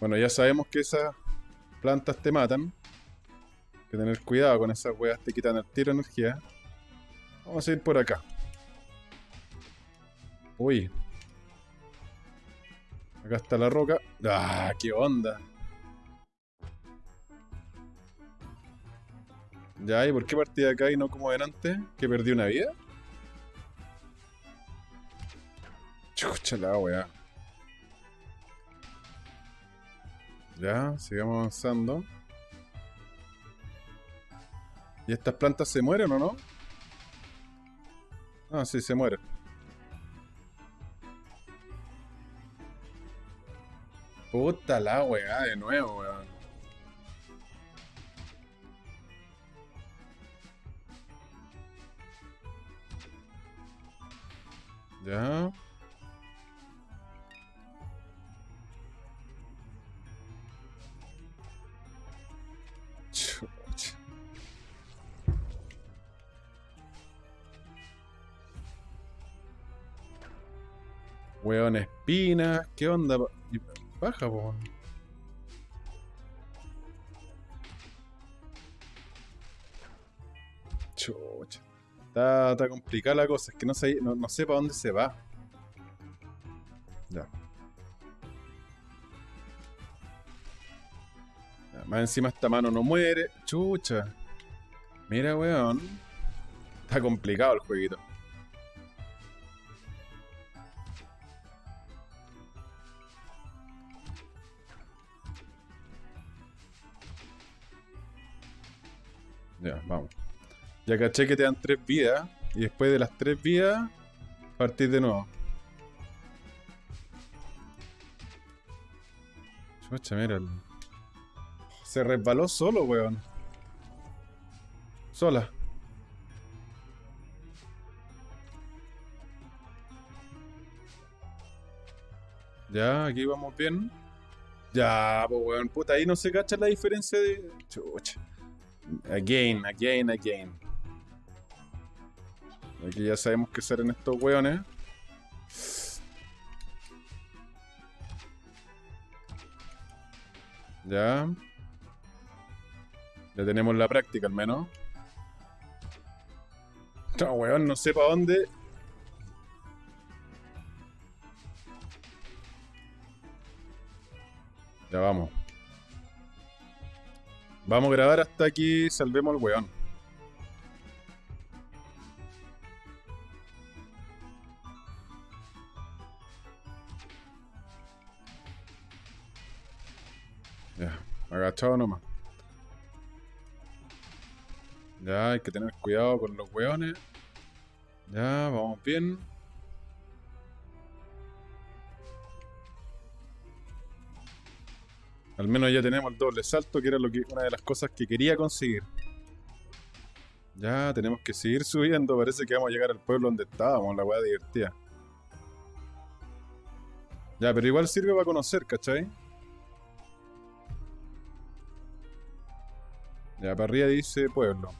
Bueno, ya sabemos que esas plantas te matan. Hay que tener cuidado con esas weas, te quitan el tiro energía. Vamos a ir por acá. Uy. Acá está la roca. ¡Ah! ¡Qué onda! Ya, ¿y por qué partí de acá y no como delante? ¿Que perdí una vida? Chucha la weá. Ya, sigamos avanzando. ¿Y estas plantas se mueren o no? Ah, sí, se mueren. Puta la weá, de nuevo, weón. Ya. Weón, espinas. ¿Qué onda? Baja, po. Chucha. Está, complicada la cosa. Es que no sé, no, no para dónde se va. Ya. ya. Más encima esta mano no muere. Chucha. Mira, weón. Está complicado el jueguito. Ya, vamos. Ya caché que te dan tres vidas. Y después de las tres vidas, partir de nuevo. Chucha, mira. el- Se resbaló solo, weón. Sola. Ya, aquí vamos bien. Ya, pues weón, puta, ahí no se cacha la diferencia de. Chucha. Again, again, again. Aquí ya sabemos qué hacer en estos weones. Ya. Ya tenemos la práctica al menos. No, weón, no sé para dónde. Ya vamos. Vamos a grabar hasta aquí salvemos al weón. Ya, agachado nomás. Ya, hay que tener cuidado con los weones. Ya, vamos bien. Al menos ya tenemos el doble salto, que era una de las cosas que quería conseguir. Ya, tenemos que seguir subiendo. Parece que vamos a llegar al pueblo donde estábamos, la weá divertida. Ya, pero igual sirve para conocer, ¿cachai? Ya, para arriba dice pueblo.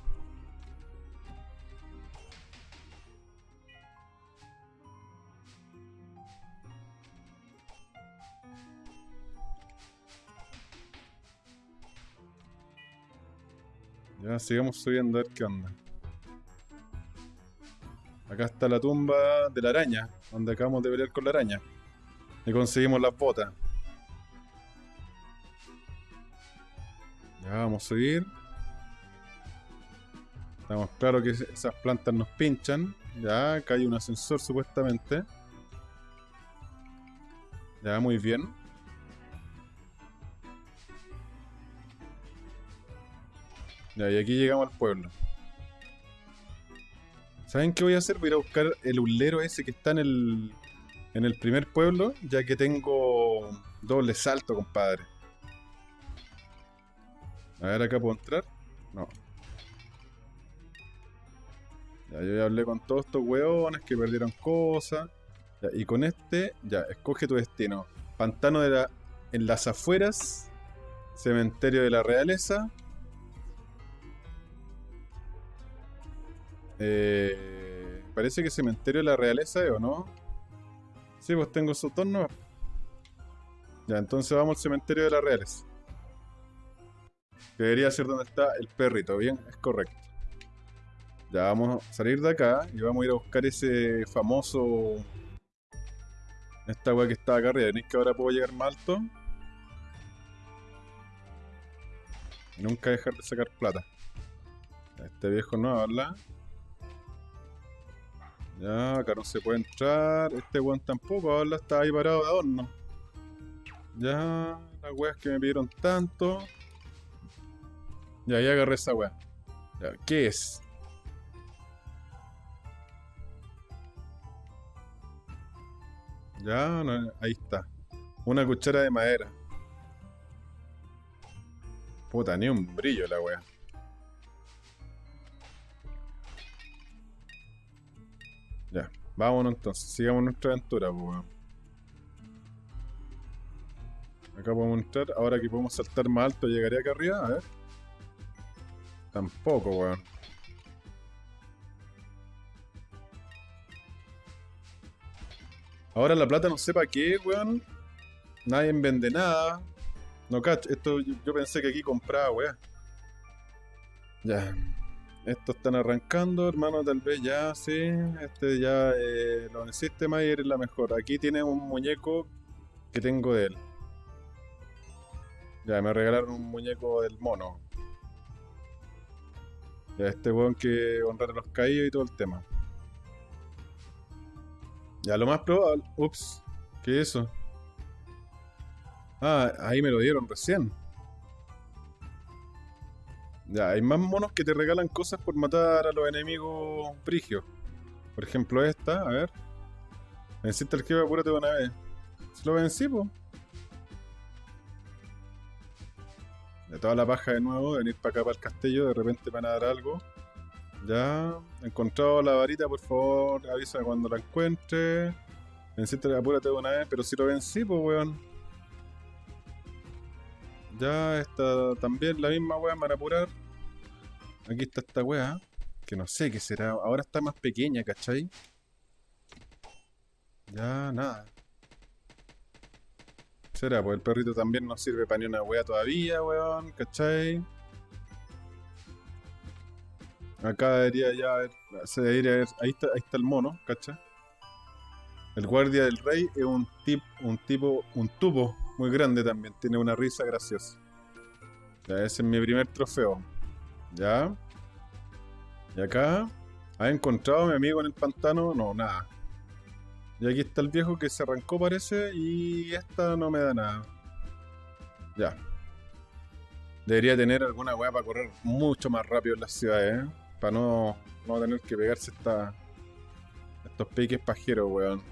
Ya, sigamos subiendo a ver qué onda. Acá está la tumba de la araña, donde acabamos de pelear con la araña. Y conseguimos las botas. Ya vamos a subir. Estamos claros que esas plantas nos pinchan. Ya, acá hay un ascensor supuestamente. Ya, muy bien. Y aquí llegamos al pueblo. ¿Saben qué voy a hacer? Voy a ir a buscar el ulero ese que está en el, en el primer pueblo, ya que tengo doble salto, compadre. A ver, acá puedo entrar. No. Ya, yo ya hablé con todos estos hueones que perdieron cosas. Y con este, ya, escoge tu destino. Pantano de la, en las afueras. Cementerio de la realeza. Eh, parece que cementerio de la realeza, ¿eh, ¿o no? Sí, pues tengo esos dos no. Ya, entonces vamos al cementerio de la realeza. Que debería ser donde está el perrito, ¿bien? Es correcto. Ya vamos a salir de acá y vamos a ir a buscar ese famoso... Esta weá que está acá arriba. ¿Veis que ahora puedo llegar más alto? Y nunca dejar de sacar plata. Este viejo no habla. Ya, acá no se puede entrar. Este weón tampoco habla, está ahí parado de adorno. Ya, las weas que me pidieron tanto. Ya, ya agarré esa wea. Ya, ¿qué es? Ya, no, ahí está. Una cuchara de madera. Puta, ni un brillo la wea. Vámonos entonces, sigamos nuestra aventura, pues. Acá podemos entrar, ahora que podemos saltar más alto, llegaré acá arriba, a ver. Tampoco, weón. Ahora la plata no sé para qué, weón. Nadie vende nada. No cacho, esto yo, yo pensé que aquí compraba, weón. Ya. Estos están arrancando, hermano, tal vez ya, sí. Este ya eh, lo necesite más y eres la mejor. Aquí tiene un muñeco que tengo de él. Ya, me regalaron un muñeco del mono. Ya, este weón que honrar a los caídos y todo el tema. Ya, lo más probable. Ups, ¿qué es eso? Ah, ahí me lo dieron recién. Ya, hay más monos que te regalan cosas por matar a los enemigos prigios. Por ejemplo, esta, a ver. Venciste al jefe, apúrate de una vez. Se lo vencí, po. toda la paja de nuevo, venir para acá para el castillo, de repente van a dar algo. Ya, he encontrado la varita, por favor, avisa cuando la encuentre. Venciste, apúrate de una vez, pero si lo vencí, weón. Ya, está también la misma me van a apurar. Aquí está esta weá, que no sé qué será. Ahora está más pequeña, ¿cachai? Ya, nada. Será, pues el perrito también no sirve para ni una wea todavía, weón, ¿cachai? Acá debería ya haber, se debería ahí está, ahí está el mono, ¿cachai? El guardia del rey es un, tip, un tipo, un tubo muy grande también, tiene una risa graciosa. Ya, ese es mi primer trofeo. Ya. Y acá, ¿ha encontrado a mi amigo en el pantano? No, nada. Y aquí está el viejo que se arrancó parece y esta no me da nada. Ya. Debería tener alguna weá para correr mucho más rápido en las ciudades, ¿eh? Para no, no tener que pegarse esta, estos piques pajeros, weón.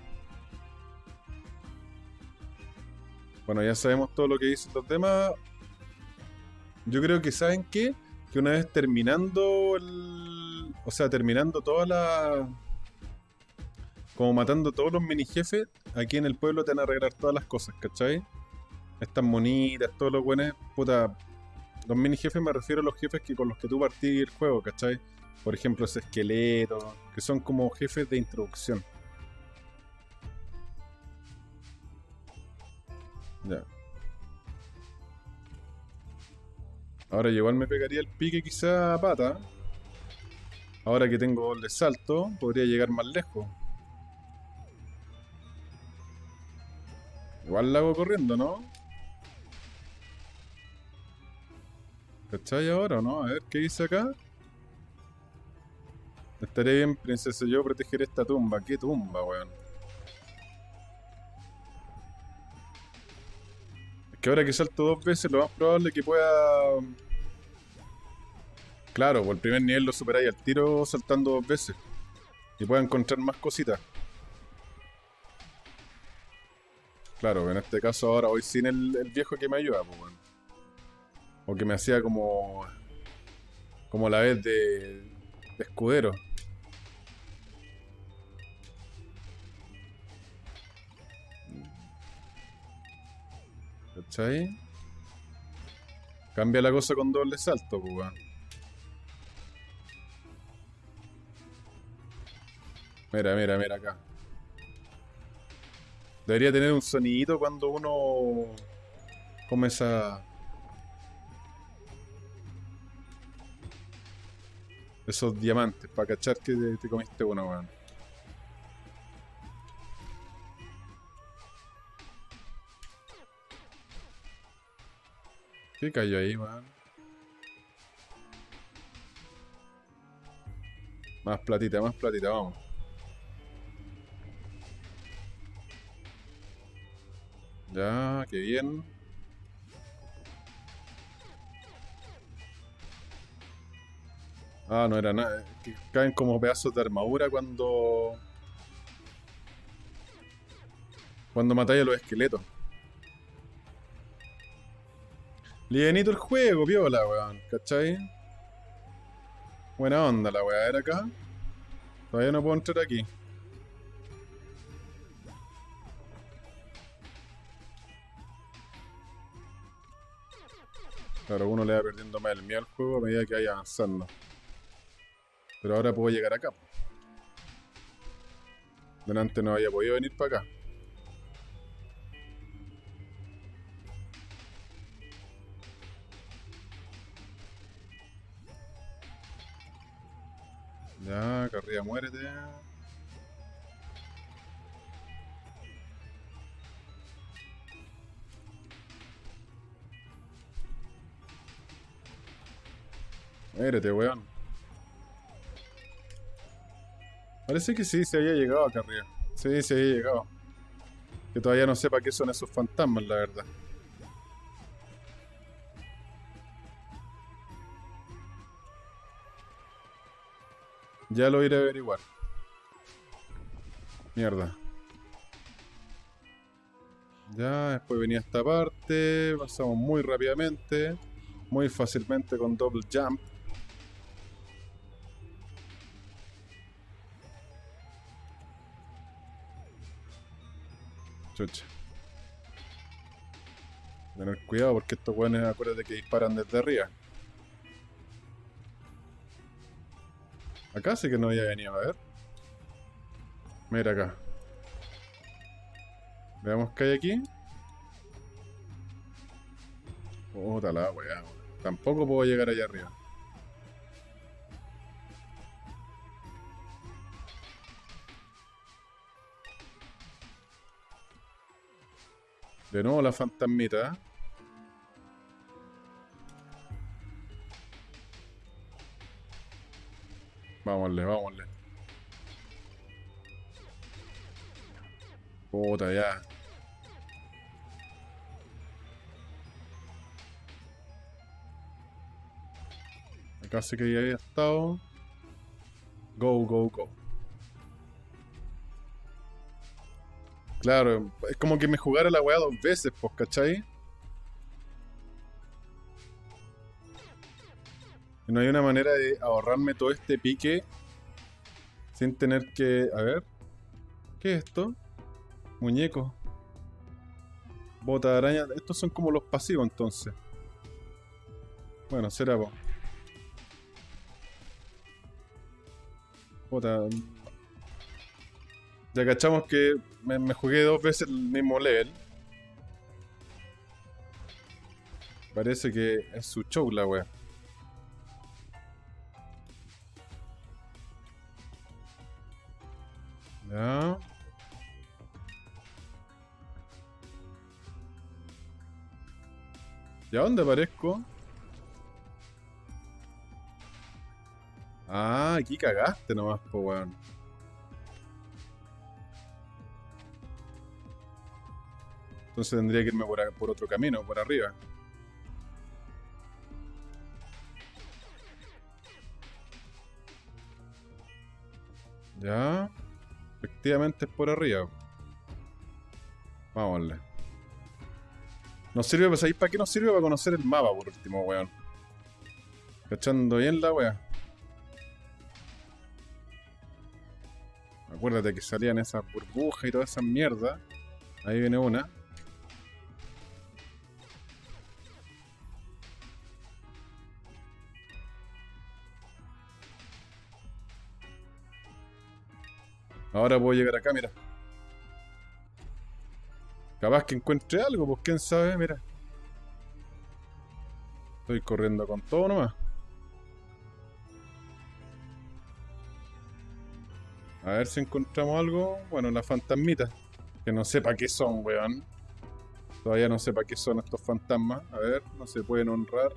Bueno, ya sabemos todo lo que dicen los demás. Yo creo que saben qué? Que una vez terminando el. O sea, terminando toda la como matando todos los mini jefes, aquí en el pueblo te van a arreglar todas las cosas, ¿cachai? Estas monitas, todos los buenos, puta. Los mini jefes me refiero a los jefes que con los que tú partís el juego, ¿cachai? Por ejemplo, ese esqueleto, que son como jefes de introducción. Ya. Ahora igual me pegaría el pique quizá a pata. Ahora que tengo el salto, podría llegar más lejos. Igual la hago corriendo, ¿no? ¿Cachai ahora o no? A ver, ¿qué dice acá? Estaré bien, princesa, yo protegeré esta tumba. ¿Qué tumba, weón? Que ahora que salto dos veces, lo más probable es que pueda... Claro, por el primer nivel lo superáis al tiro saltando dos veces. Y pueda encontrar más cositas. Claro, en este caso ahora voy sin el, viejo que me ayuda, pues. O que me hacía como. como la vez de escudero. ¿Cachai? Cambia la cosa con doble salto, pues. Mira, mira, mira acá. Debería tener un sonidito cuando uno comienza esos diamantes para cachar que te, comiste uno, weón. ¿Qué cayó ahí, weón? Más platita, más platita, vamos. Ya, qué bien. Ah, no era nada. Caen como pedazos de armadura cuando. Cuando matáis a los esqueletos. Lienito el juego, viola, weón. ¿Cachai? Buena onda la weá. ¿Era acá? Todavía no puedo entrar aquí. Claro, uno le va perdiendo más el miedo al juego a medida que vaya avanzando. Pero ahora puedo llegar acá. Delante no había podido venir para acá. Ya, carrilla, muérete. Mírate, weón. Parece que sí, se había llegado acá arriba. Sí, se había llegado. Que todavía no sepa qué son esos fantasmas, la verdad. Ya lo iré a averiguar. Mierda. Ya, después venía esta parte. Pasamos muy rápidamente. muy fácilmente con double jump. Chucha. Tener cuidado porque estos weones acuérdate que disparan desde arriba. Acá sí que no había venido, a ver. Mira acá. Veamos qué hay aquí. Puta la weá. Tampoco puedo llegar allá arriba. De nuevo la fantasmita. Vámonle, vámonle. Puta, ya. Acá sí que ya había estado. Go, go, go. Claro, es como que me jugara la weá dos veces, pues, ¿cachai? No hay una manera de ahorrarme todo este pique sin tener que... A ver. ¿Qué es esto? Muñeco. Bota de araña. Estos son como los pasivos entonces. Bueno, será vos. Bota. Ya cachamos que me, jugué dos veces el mismo level. Parece que es su show la wea. Ya. ¿Y a dónde aparezco? Ah, aquí cagaste nomás, po weón. Entonces tendría que irme por, por otro camino, por arriba. Ya. Efectivamente es por arriba. Vámonos. Nos sirve, pues ahí, ¿para qué nos sirve? Para conocer el mapa, por último, weón. Cachando bien la weá. Acuérdate que salían esas burbujas y toda esa mierda. Ahí viene una. Ahora puedo llegar acá, mira. Capaz que encuentre algo, pues quién sabe, mira. Estoy corriendo con todo nomás. A ver si encontramos algo. Bueno, las fantasmitas. Que no sé para qué son, weón. Todavía no sé para qué son estos fantasmas. A ver, no se pueden honrar.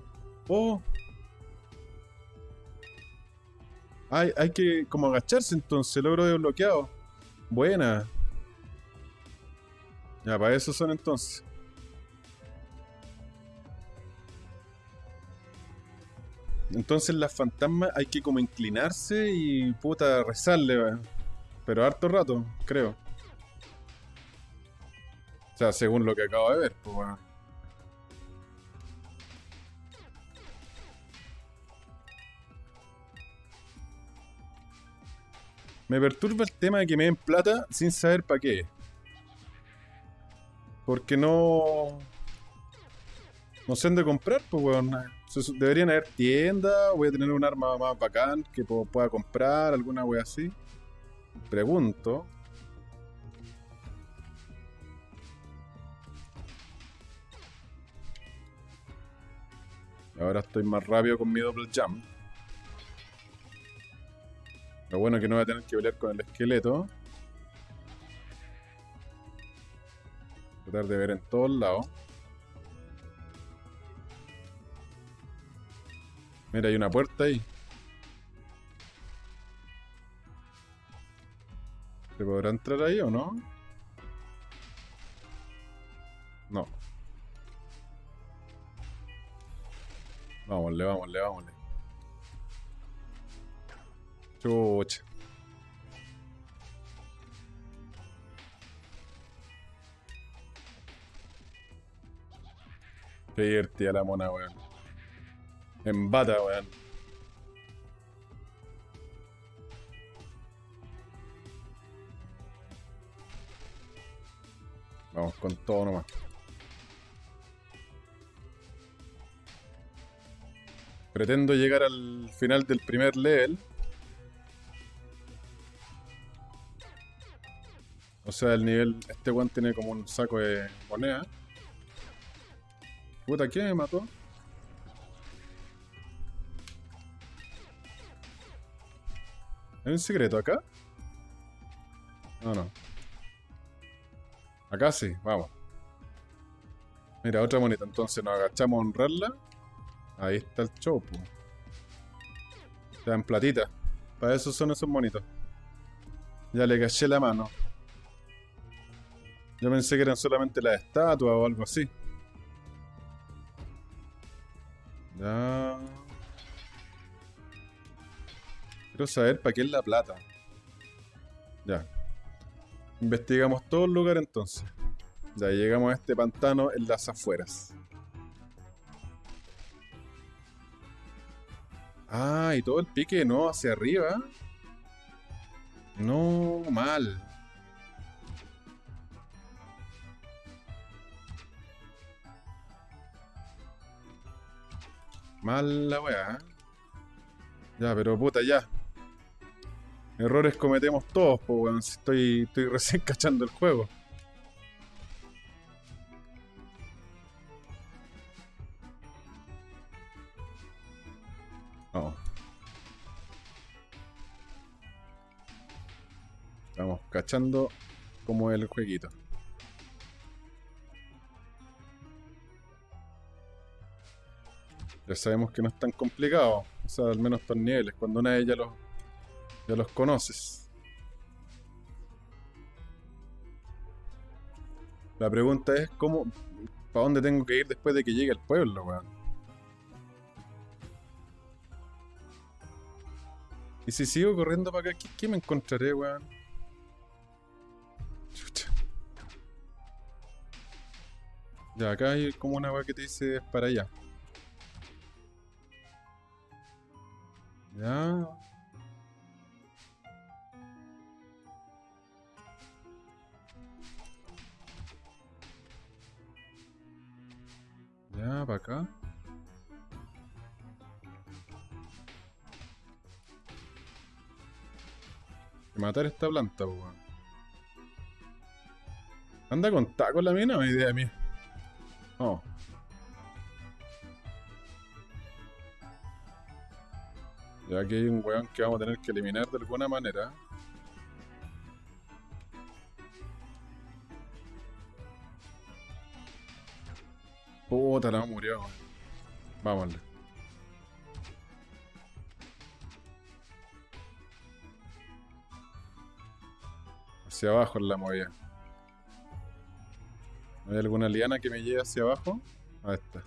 ¡Oh! Hay, hay que como agacharse entonces, logro desbloqueado. Buena. Ya, para eso son entonces. Entonces las fantasmas hay que como inclinarse y puta rezarle, pero harto rato, creo. O sea, según lo que acabo de ver, pues bueno. Me perturba el tema de que me den plata sin saber para qué. Porque no... No sé dónde comprar, pues weón. Deberían haber tiendas, voy a tener un arma más bacán que pueda comprar, alguna wea así. Pregunto. Ahora estoy más rápido con mi double jump. Lo bueno es que no voy a tener que pelear con el esqueleto. Tratar de ver en todos lados. Mira, hay una puerta ahí. ¿Se podrá entrar ahí o no? No. Vámonle, vámonle, vámonle. Qué divertida la mona, weón. En bata, weón. Vamos con todo nomás. Pretendo llegar al final del primer level. O sea, el nivel... Este weón tiene como un saco de moneda. Puta, ¿quién me mató? ¿Hay un secreto acá? No, no. Acá sí, vamos. Mira, otra monita. Entonces nos agachamos a honrarla. Ahí está el chopo. Ya en platita. Para eso son esos monitos. Ya le caché la mano. Yo pensé que eran solamente las estatuas o algo así. Ya. Quiero saber para qué es la plata. Ya. Investigamos todo el lugar entonces. Ya llegamos a este pantano en las afueras. Ah, y todo el pique no hacia arriba. No, mal. Mal la weá. Ya, pero puta, ya. Errores cometemos todos, pues weón. Estoy, estoy recién cachando el juego. Vamos. Estamos cachando como el jueguito. Ya sabemos que no es tan complicado. O sea, al menos estos niveles. Cuando una de ellas los, ya los conoces. La pregunta es cómo... ¿Para dónde tengo que ir después de que llegue al pueblo, weón? Y si sigo corriendo para acá, ¿qué, me encontraré, weón? Ya, acá hay como una weá que te dice para allá. Ya. Ya, para acá. matar esta planta, weón. Anda con taco la mina, o idea mía. Oh. Ya que hay un weón que vamos a tener que eliminar de alguna manera. Puta, la murió. Vámonos. Hacia abajo en la movida. ¿Hay alguna liana que me lleve hacia abajo? Ahí está.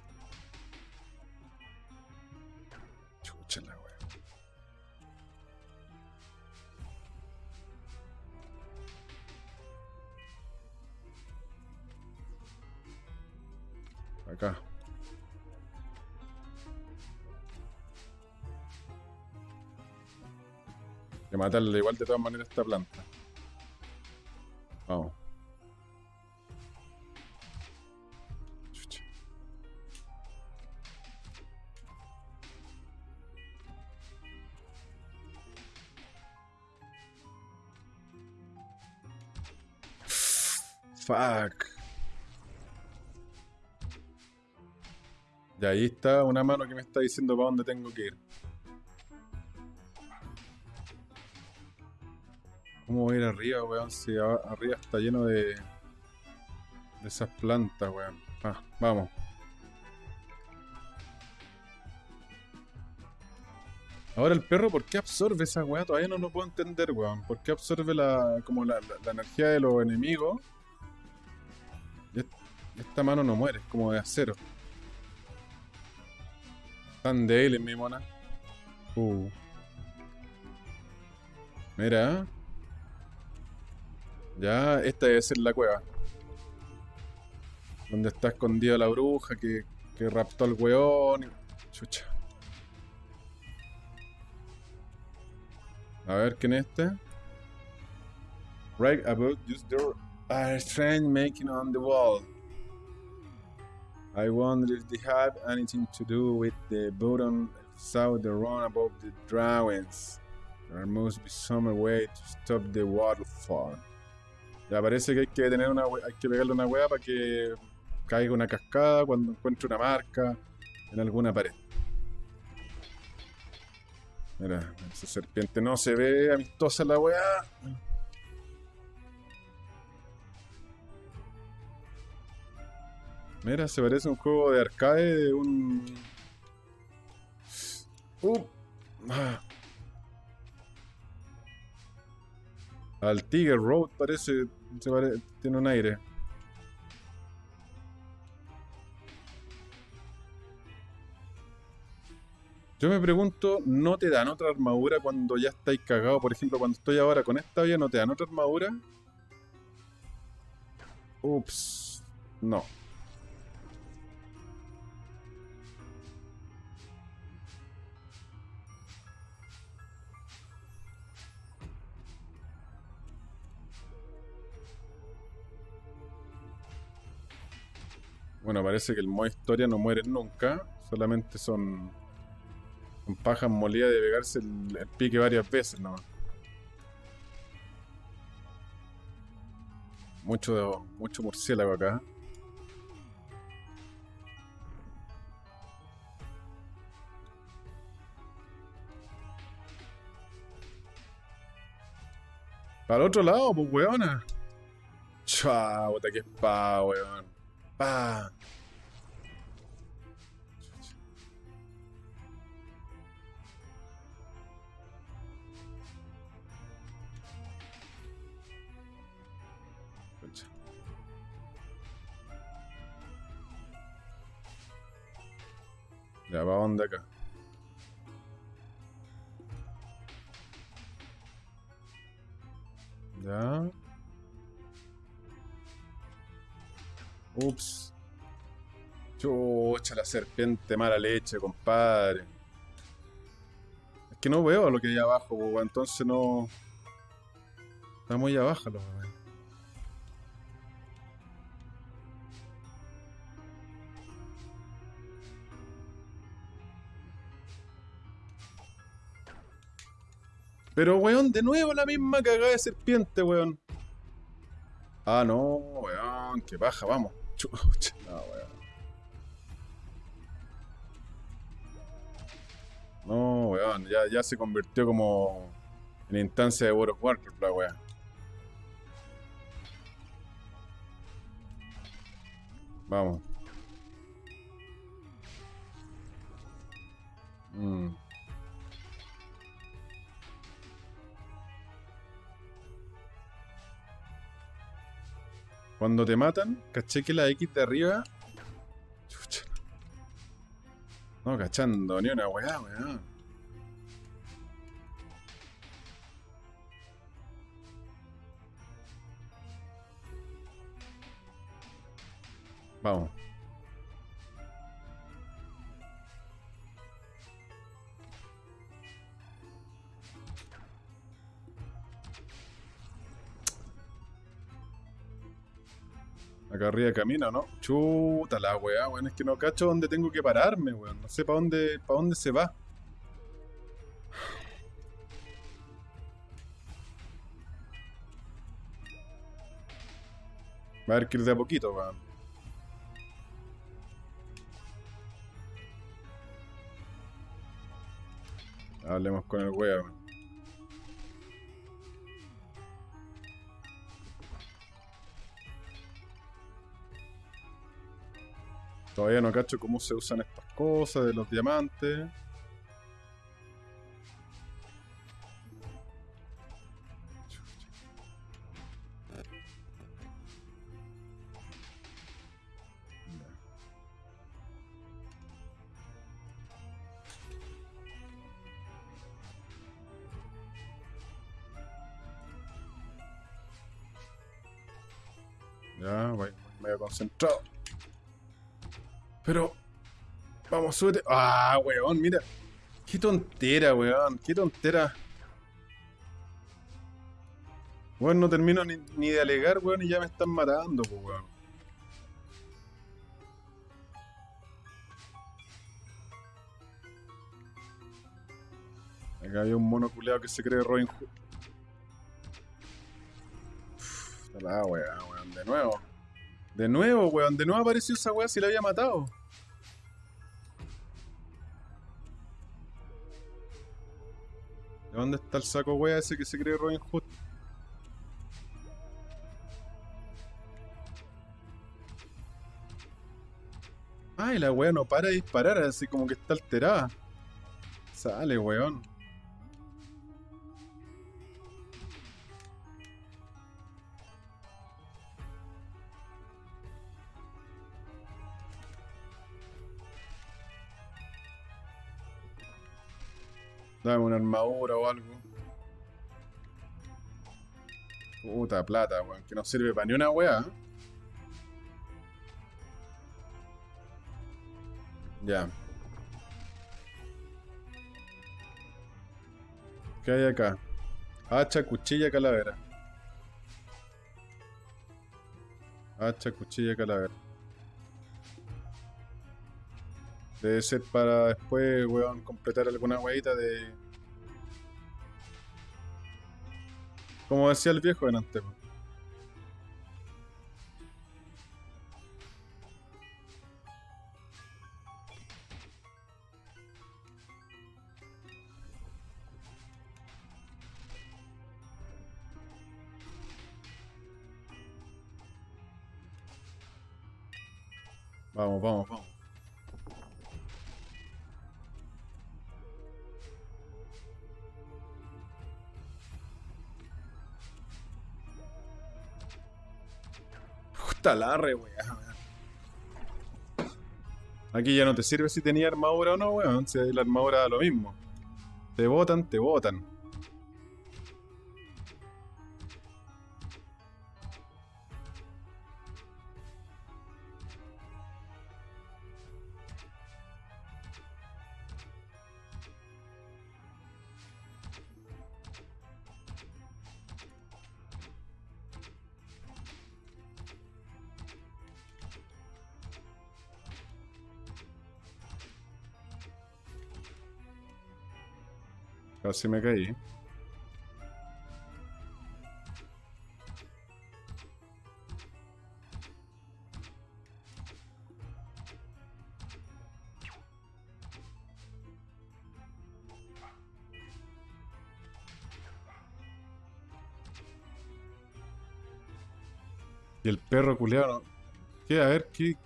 Acá. Que matarle igual de todas maneras esta planta. Una mano que me está diciendo para dónde tengo que ir. ¿Cómo voy a ir arriba, weón? Si arriba está lleno de... De esas plantas, weón. Ah, vamos. Ahora el perro, ¿por qué absorbe esa weá? Todavía no lo puedo entender, weón. ¿Por qué absorbe la, como la, energía de los enemigos? Y esta mano no muere, es como de acero. Están débiles, mi mona. Uh. Mira. Ya, esta debe ser la cueva. Donde está escondida la bruja que, que raptó al weón. Chucha. A ver, ¿quién es este? Right about just there strange making on the wall. I wonder if they have anything to do with the button south the run above the drawings. There must be some way to stop the waterfall. Ya parece que hay que tener una hay que pegarle una hueá para que caiga una cascada cuando encuentre una marca en alguna pared. Mira, esa serpiente no se ve amistosa la weá. Mira, se parece a un juego de arcade de un. Uh. Ah. Al Tiger Road parece. Tiene un aire. Yo me pregunto, ¿no te dan otra armadura cuando ya estáis cagados? Por ejemplo, cuando estoy ahora con esta vía, ¿no te dan otra armadura? Ups. No. Bueno, parece que el modo historia no muere nunca. Solamente son pajas molidas de pegarse el, pique varias veces nomás. Mucho, mucho murciélago acá. Para el otro lado, pues weona. Chao, puta que pa, weón. Pa. Ya, ¿para dónde acá? Ya. Ups. Chucha, la serpiente mala leche, compadre. Es que no veo lo que hay abajo, entonces no... Está muy abajo lo Pero, weón, de nuevo la misma cagada de serpiente, weón. Ah, no, weón, qué baja, vamos. No, weón. Ya, ya se convirtió como en instancia de World of Warcraft, la weón. Vamos. Mmm. Cuando te matan, caché que la X de arriba. Chucha. No cachando ni una weá, weá. Vamos. Acá arriba camina, ¿no? Chuta la weá, weón. Es que no cacho dónde tengo que pararme, weón. No sé para dónde, para dónde se va. Va a haber que ir de a poquito, weón. Hablemos con el weón. Todavía no cacho cómo se usan estas cosas de los diamantes. Ya, voy, medio concentrado. Vamos. Ah, weón, mira. Qué tontera, weón. Qué tontera. Weón, no termino ni, ni de alegar, weón, y ya me están matando, pues, weón. Acá había un mono culeado que se cree Robin Hood. Uf, la weá, weón, de nuevo. De nuevo, weón, de nuevo apareció esa weá si la había matado. ¿De dónde está el saco weá ese que se cree Robin Hood? Ay, la weá no para de disparar, así como que está alterada. Sale, weón. Dame una armadura o algo. Puta plata, weón, que no sirve para ni una weá. Ya. ¿Qué hay acá? Hacha, cuchilla, calavera. Hacha, cuchilla, calavera. Debe ser para después, weón, completar alguna weita de... Como decía el viejo delante, po. Vamos, vamos, vamos. Puta la re, weón. Aquí ya no te sirve si tenía armadura o no, weón. Si la armadura da lo mismo. Te botan, te botan. Casi me caí. Y el perro culeado. ¿Qué? A ver, ¿qué?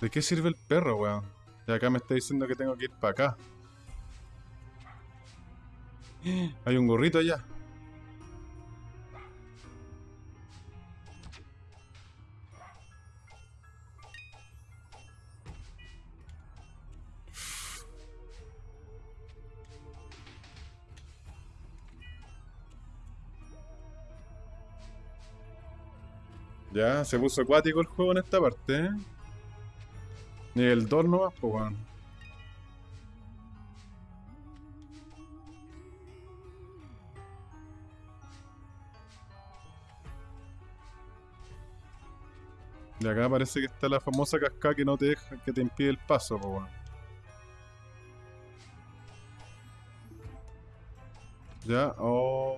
¿De qué sirve el perro, weón? Y acá me está diciendo que tengo que ir para acá. Hay un gorrito allá. Ya, se puso acuático el juego en esta parte, ¿eh? Nivel 2 nomás, pues. Y acá parece que está la famosa cascada que no te deja, que te impide el paso, pues, weón. Ya, oh.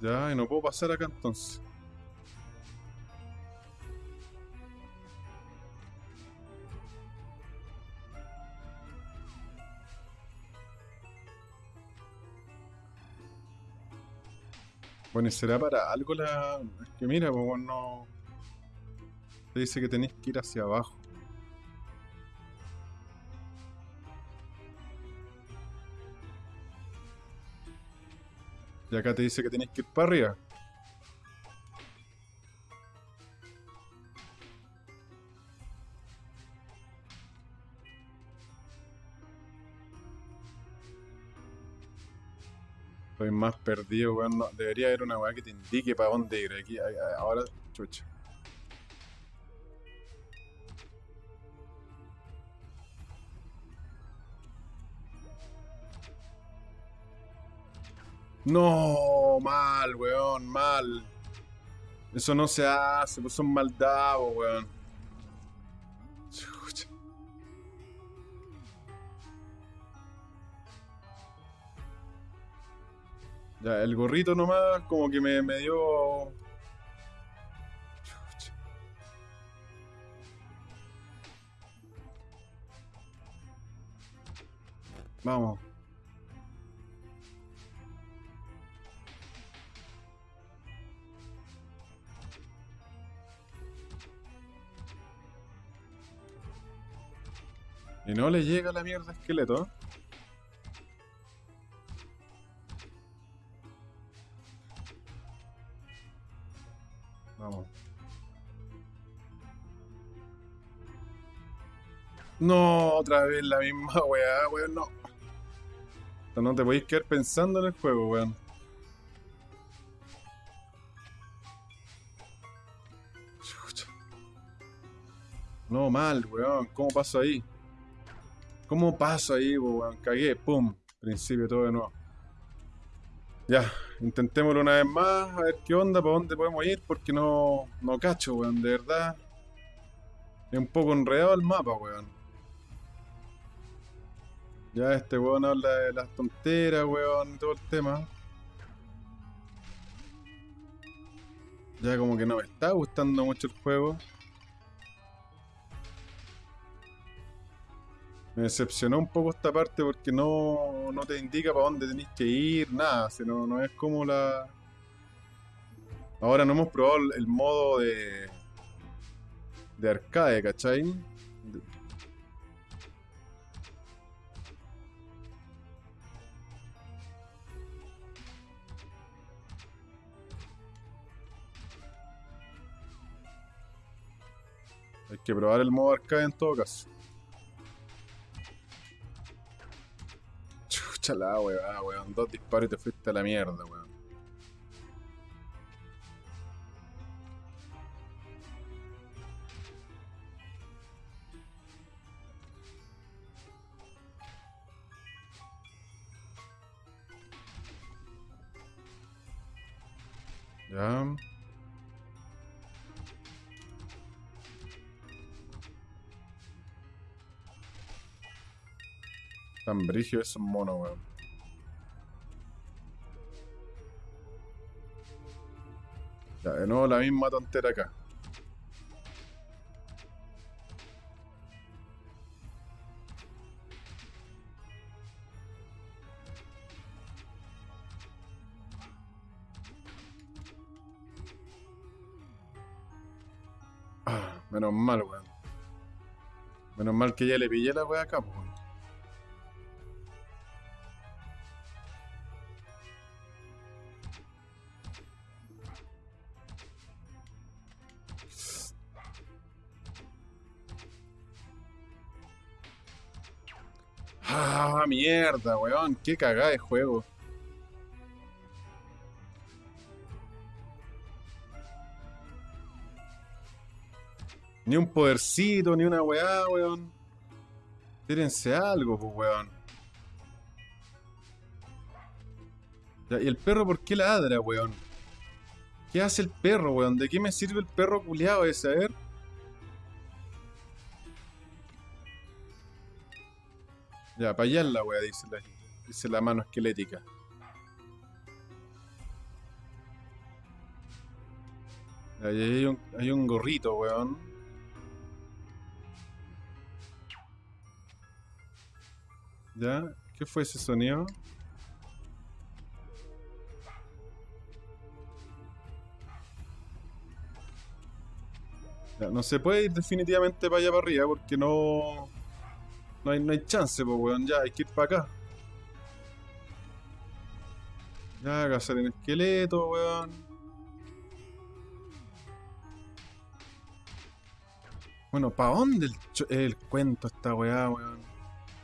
Ya, y no puedo pasar acá entonces. Bueno, ¿y será para algo la...? Es que mira, pues no... Te dice que tenéis que ir hacia abajo. Y acá te dice que tenéis que ir para arriba. más perdido, weón. No, debería haber una weá que te indique para dónde ir. Aquí, ahora, chucha. No, mal, weón, mal. Eso no se hace, pues son maldados, weón. Ya, el gorrito nomás como que me, me dio... Vamos. Y no le llega la mierda esqueleto. No, otra vez la misma weá, weón, no. No te podéis quedar pensando en el juego, weón. No, mal, weón. ¿Cómo paso ahí? ¿Cómo paso ahí, weón? Cagué, pum. Principio todo de nuevo. Ya, intentémoslo una vez más, a ver qué onda, para dónde podemos ir, porque no, no cacho, weón, de verdad. Es un poco enredado el mapa, weón. Ya este weón habla de las tonteras, weón, y todo el tema. Ya como que no me está gustando mucho el juego. Me decepcionó un poco esta parte porque no, no te indica para dónde tenéis que ir, nada, sino, no es como la... Ahora no hemos probado el, modo de... de arcade, ¿cachai? Que probar el modo arcade en todo caso. Chucha la weá, weón. Dos disparos y te fuiste a la mierda, weón. Ya. Tan brigio esos monos, weón. Ya, de nuevo la misma tontera acá. Ah, menos mal, weón. Menos mal que ya le pillé la weá acá, weón. Mierda, weón. Qué cagada de juego. Ni un podercito, ni una weá, weón. Tírense algo, pues, weón. ¿Y el perro por qué ladra, weón? ¿Qué hace el perro, weón? ¿De qué me sirve el perro culiado ese? A ver. Ya, para allá es la wea, dice la, dice la mano esquelética. Ahí hay un, hay un gorrito, weón. ¿Ya? ¿Qué fue ese sonido? No se puede ir definitivamente para allá para arriba porque no... No hay, no hay chance, pues, weón. Ya, hay que ir para acá. Ya, cazar en esqueleto, weón. Bueno, ¿para dónde el, el cuento esta weá, weón?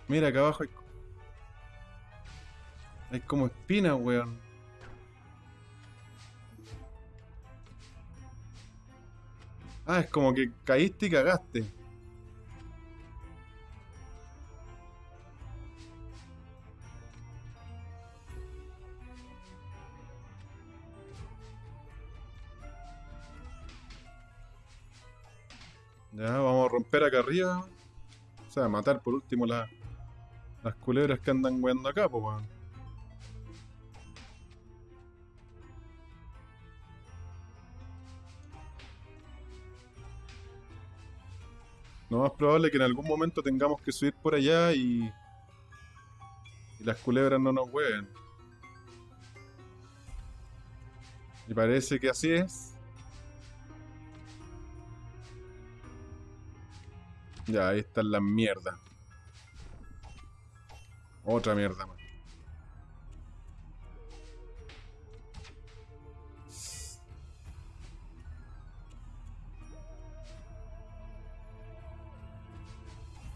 Mira, acá abajo hay... Hay como espinas, weón. Ah, es como que caíste y cagaste. Ya, vamos a romper acá arriba. O sea, matar por último la- las culebras que andan weando acá, pues weón. Lo más probable es que en algún momento tengamos que subir por allá y, y las culebras no nos hueven. Y parece que así es. Ya, ahí están las mierdas. Otra mierda más.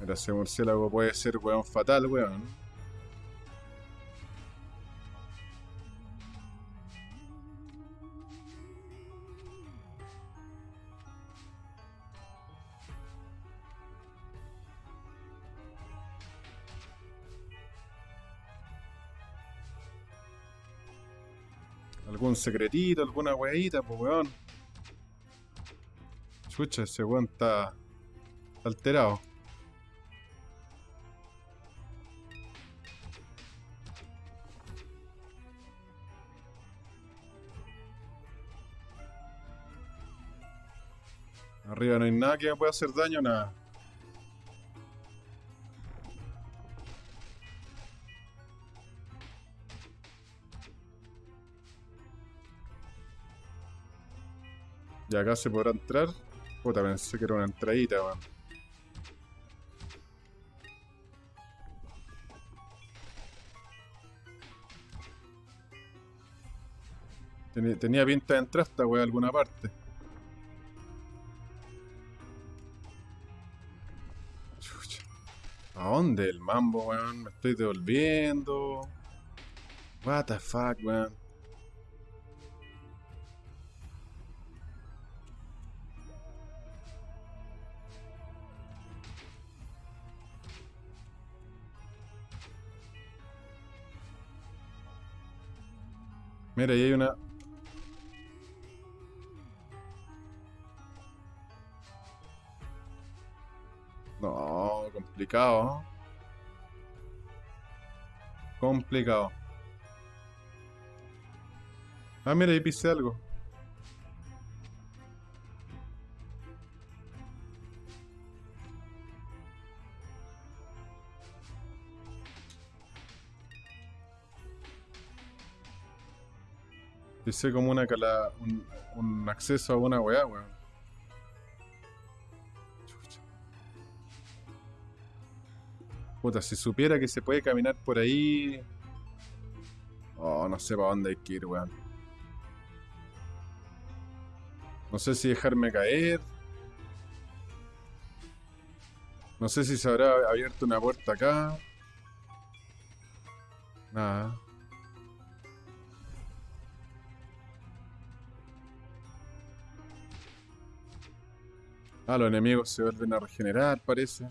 Mira, ese murciélago puede ser weón fatal, weón. Secretito, alguna weadita, pues weón. Chucha, ese weón está, alterado. Arriba no hay nada que me pueda hacer daño, nada. Y acá se podrá entrar. Puta, pensé que era una entradita, weón. Tenía, tenía pinta de entrar esta weá a alguna parte. ¿A dónde el mambo, weón? Me estoy devolviendo. What the fuck, weón. Mira, ahí hay una. No, complicado. Complicado. Ah, mira, ahí pisé algo. Pisé como una cala, un, un acceso a una weá, weón. Puta, si supiera que se puede caminar por ahí. Oh, no sé para dónde hay que ir, weón. No sé si dejarme caer. No sé si se habrá abierto una puerta acá. Nada. Ah, los enemigos se vuelven a regenerar, parece.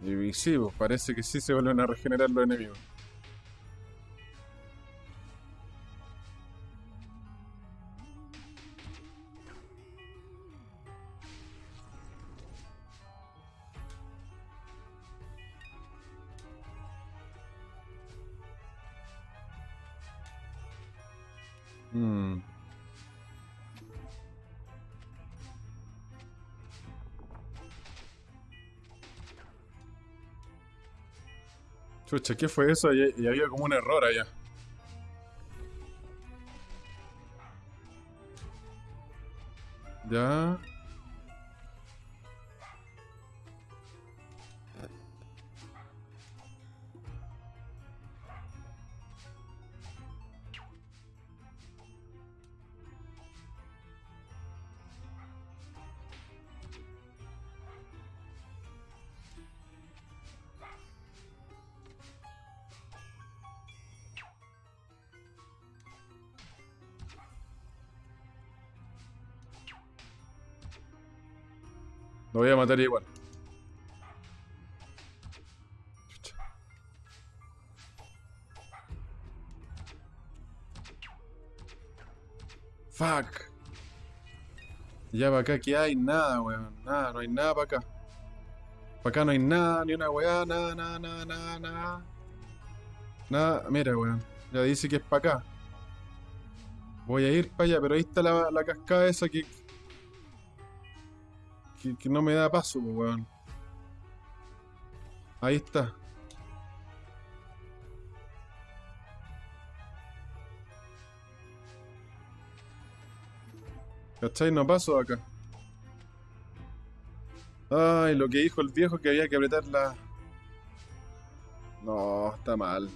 Y, sí, pues parece que sí se vuelven a regenerar los enemigos. Chucha, ¿qué fue eso? Y, y había como un error allá. Lo voy a matar igual. Fuck. Ya para acá que hay nada, weón. Nada, no hay nada para acá. Para acá no hay nada, ni una weá, nada, nada, nada, nada, nada. Nada, mira, weón. Ya dice que es para acá. Voy a ir para allá, pero ahí está la, la cascada esa que que, no me da paso, weón. Ahí está. ¿Cachai? No paso acá. Ay, lo que dijo el viejo que había que apretar la... No, está mal.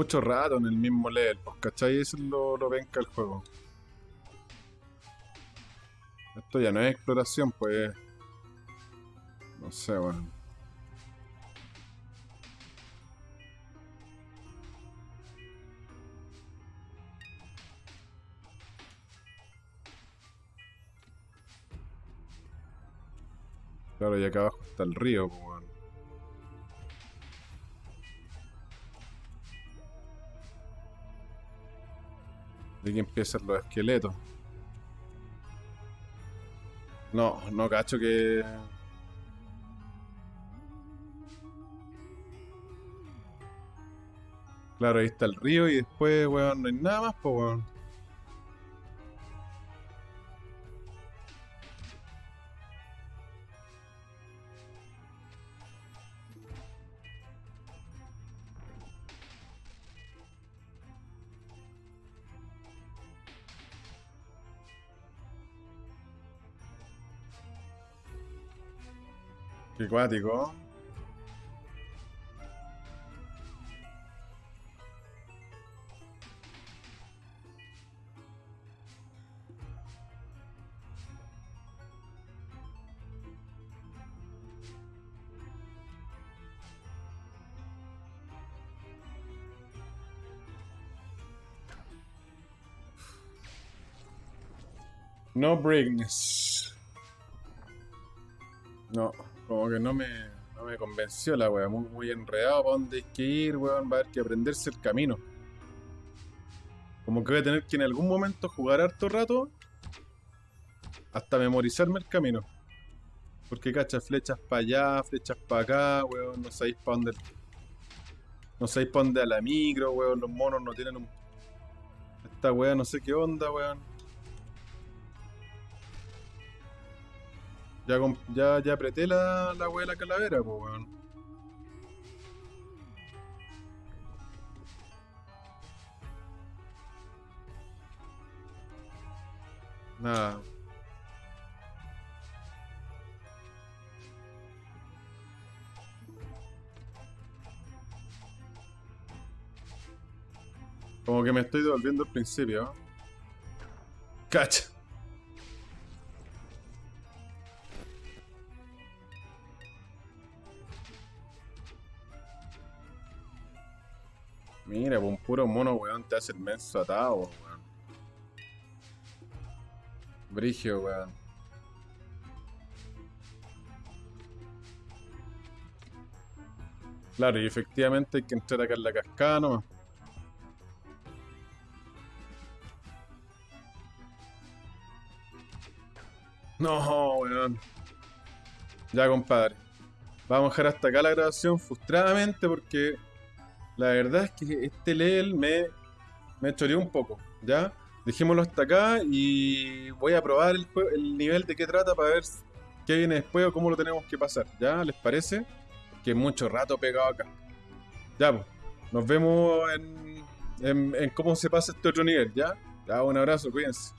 Mucho rato en el mismo level, pues, ¿cachai? Eso es lo, lo venca el juego. Esto ya no es exploración, pues. No sé, bueno. Claro, y acá abajo está el río, pues, De que empiezan los esqueletos. No, no cacho que... Claro, ahí está el río y después, weón, no hay nada más, pues, weón. Qué cuático. No breakness. Que no me, no me convenció la wea. Muy, muy enredado para dónde hay que ir, weón. Va a haber que aprenderse el camino. Como que voy a tener que en algún momento jugar harto rato hasta memorizarme el camino. Porque cacha, flechas para allá, flechas para acá, weón. No sabéis para dónde. No sabéis para dónde a la micro, weón. Los monos no tienen un. Esta weá no sé qué onda, weón. Ya, ya, ya apreté la, la weá de la calavera, pues weón. Nada. Como que me estoy devolviendo al principio. Cacha. Mira, pues un puro mono, weón, te hace el menso atado, weón. Brigio, weón. Claro, y efectivamente hay que entrar acá en la cascada nomás. No, weón. Ya, compadre. Vamos a dejar hasta acá la grabación frustradamente porque la verdad es que este level me, me choreó un poco, ¿ya? Dejémoslo hasta acá y voy a probar el, nivel de qué trata para ver qué viene después o cómo lo tenemos que pasar, ¿ya? ¿Les parece? Que mucho rato pegado acá. Ya, pues. Nos vemos en, en, en cómo se pasa este otro nivel, ¿ya? Ya, un abrazo, cuídense.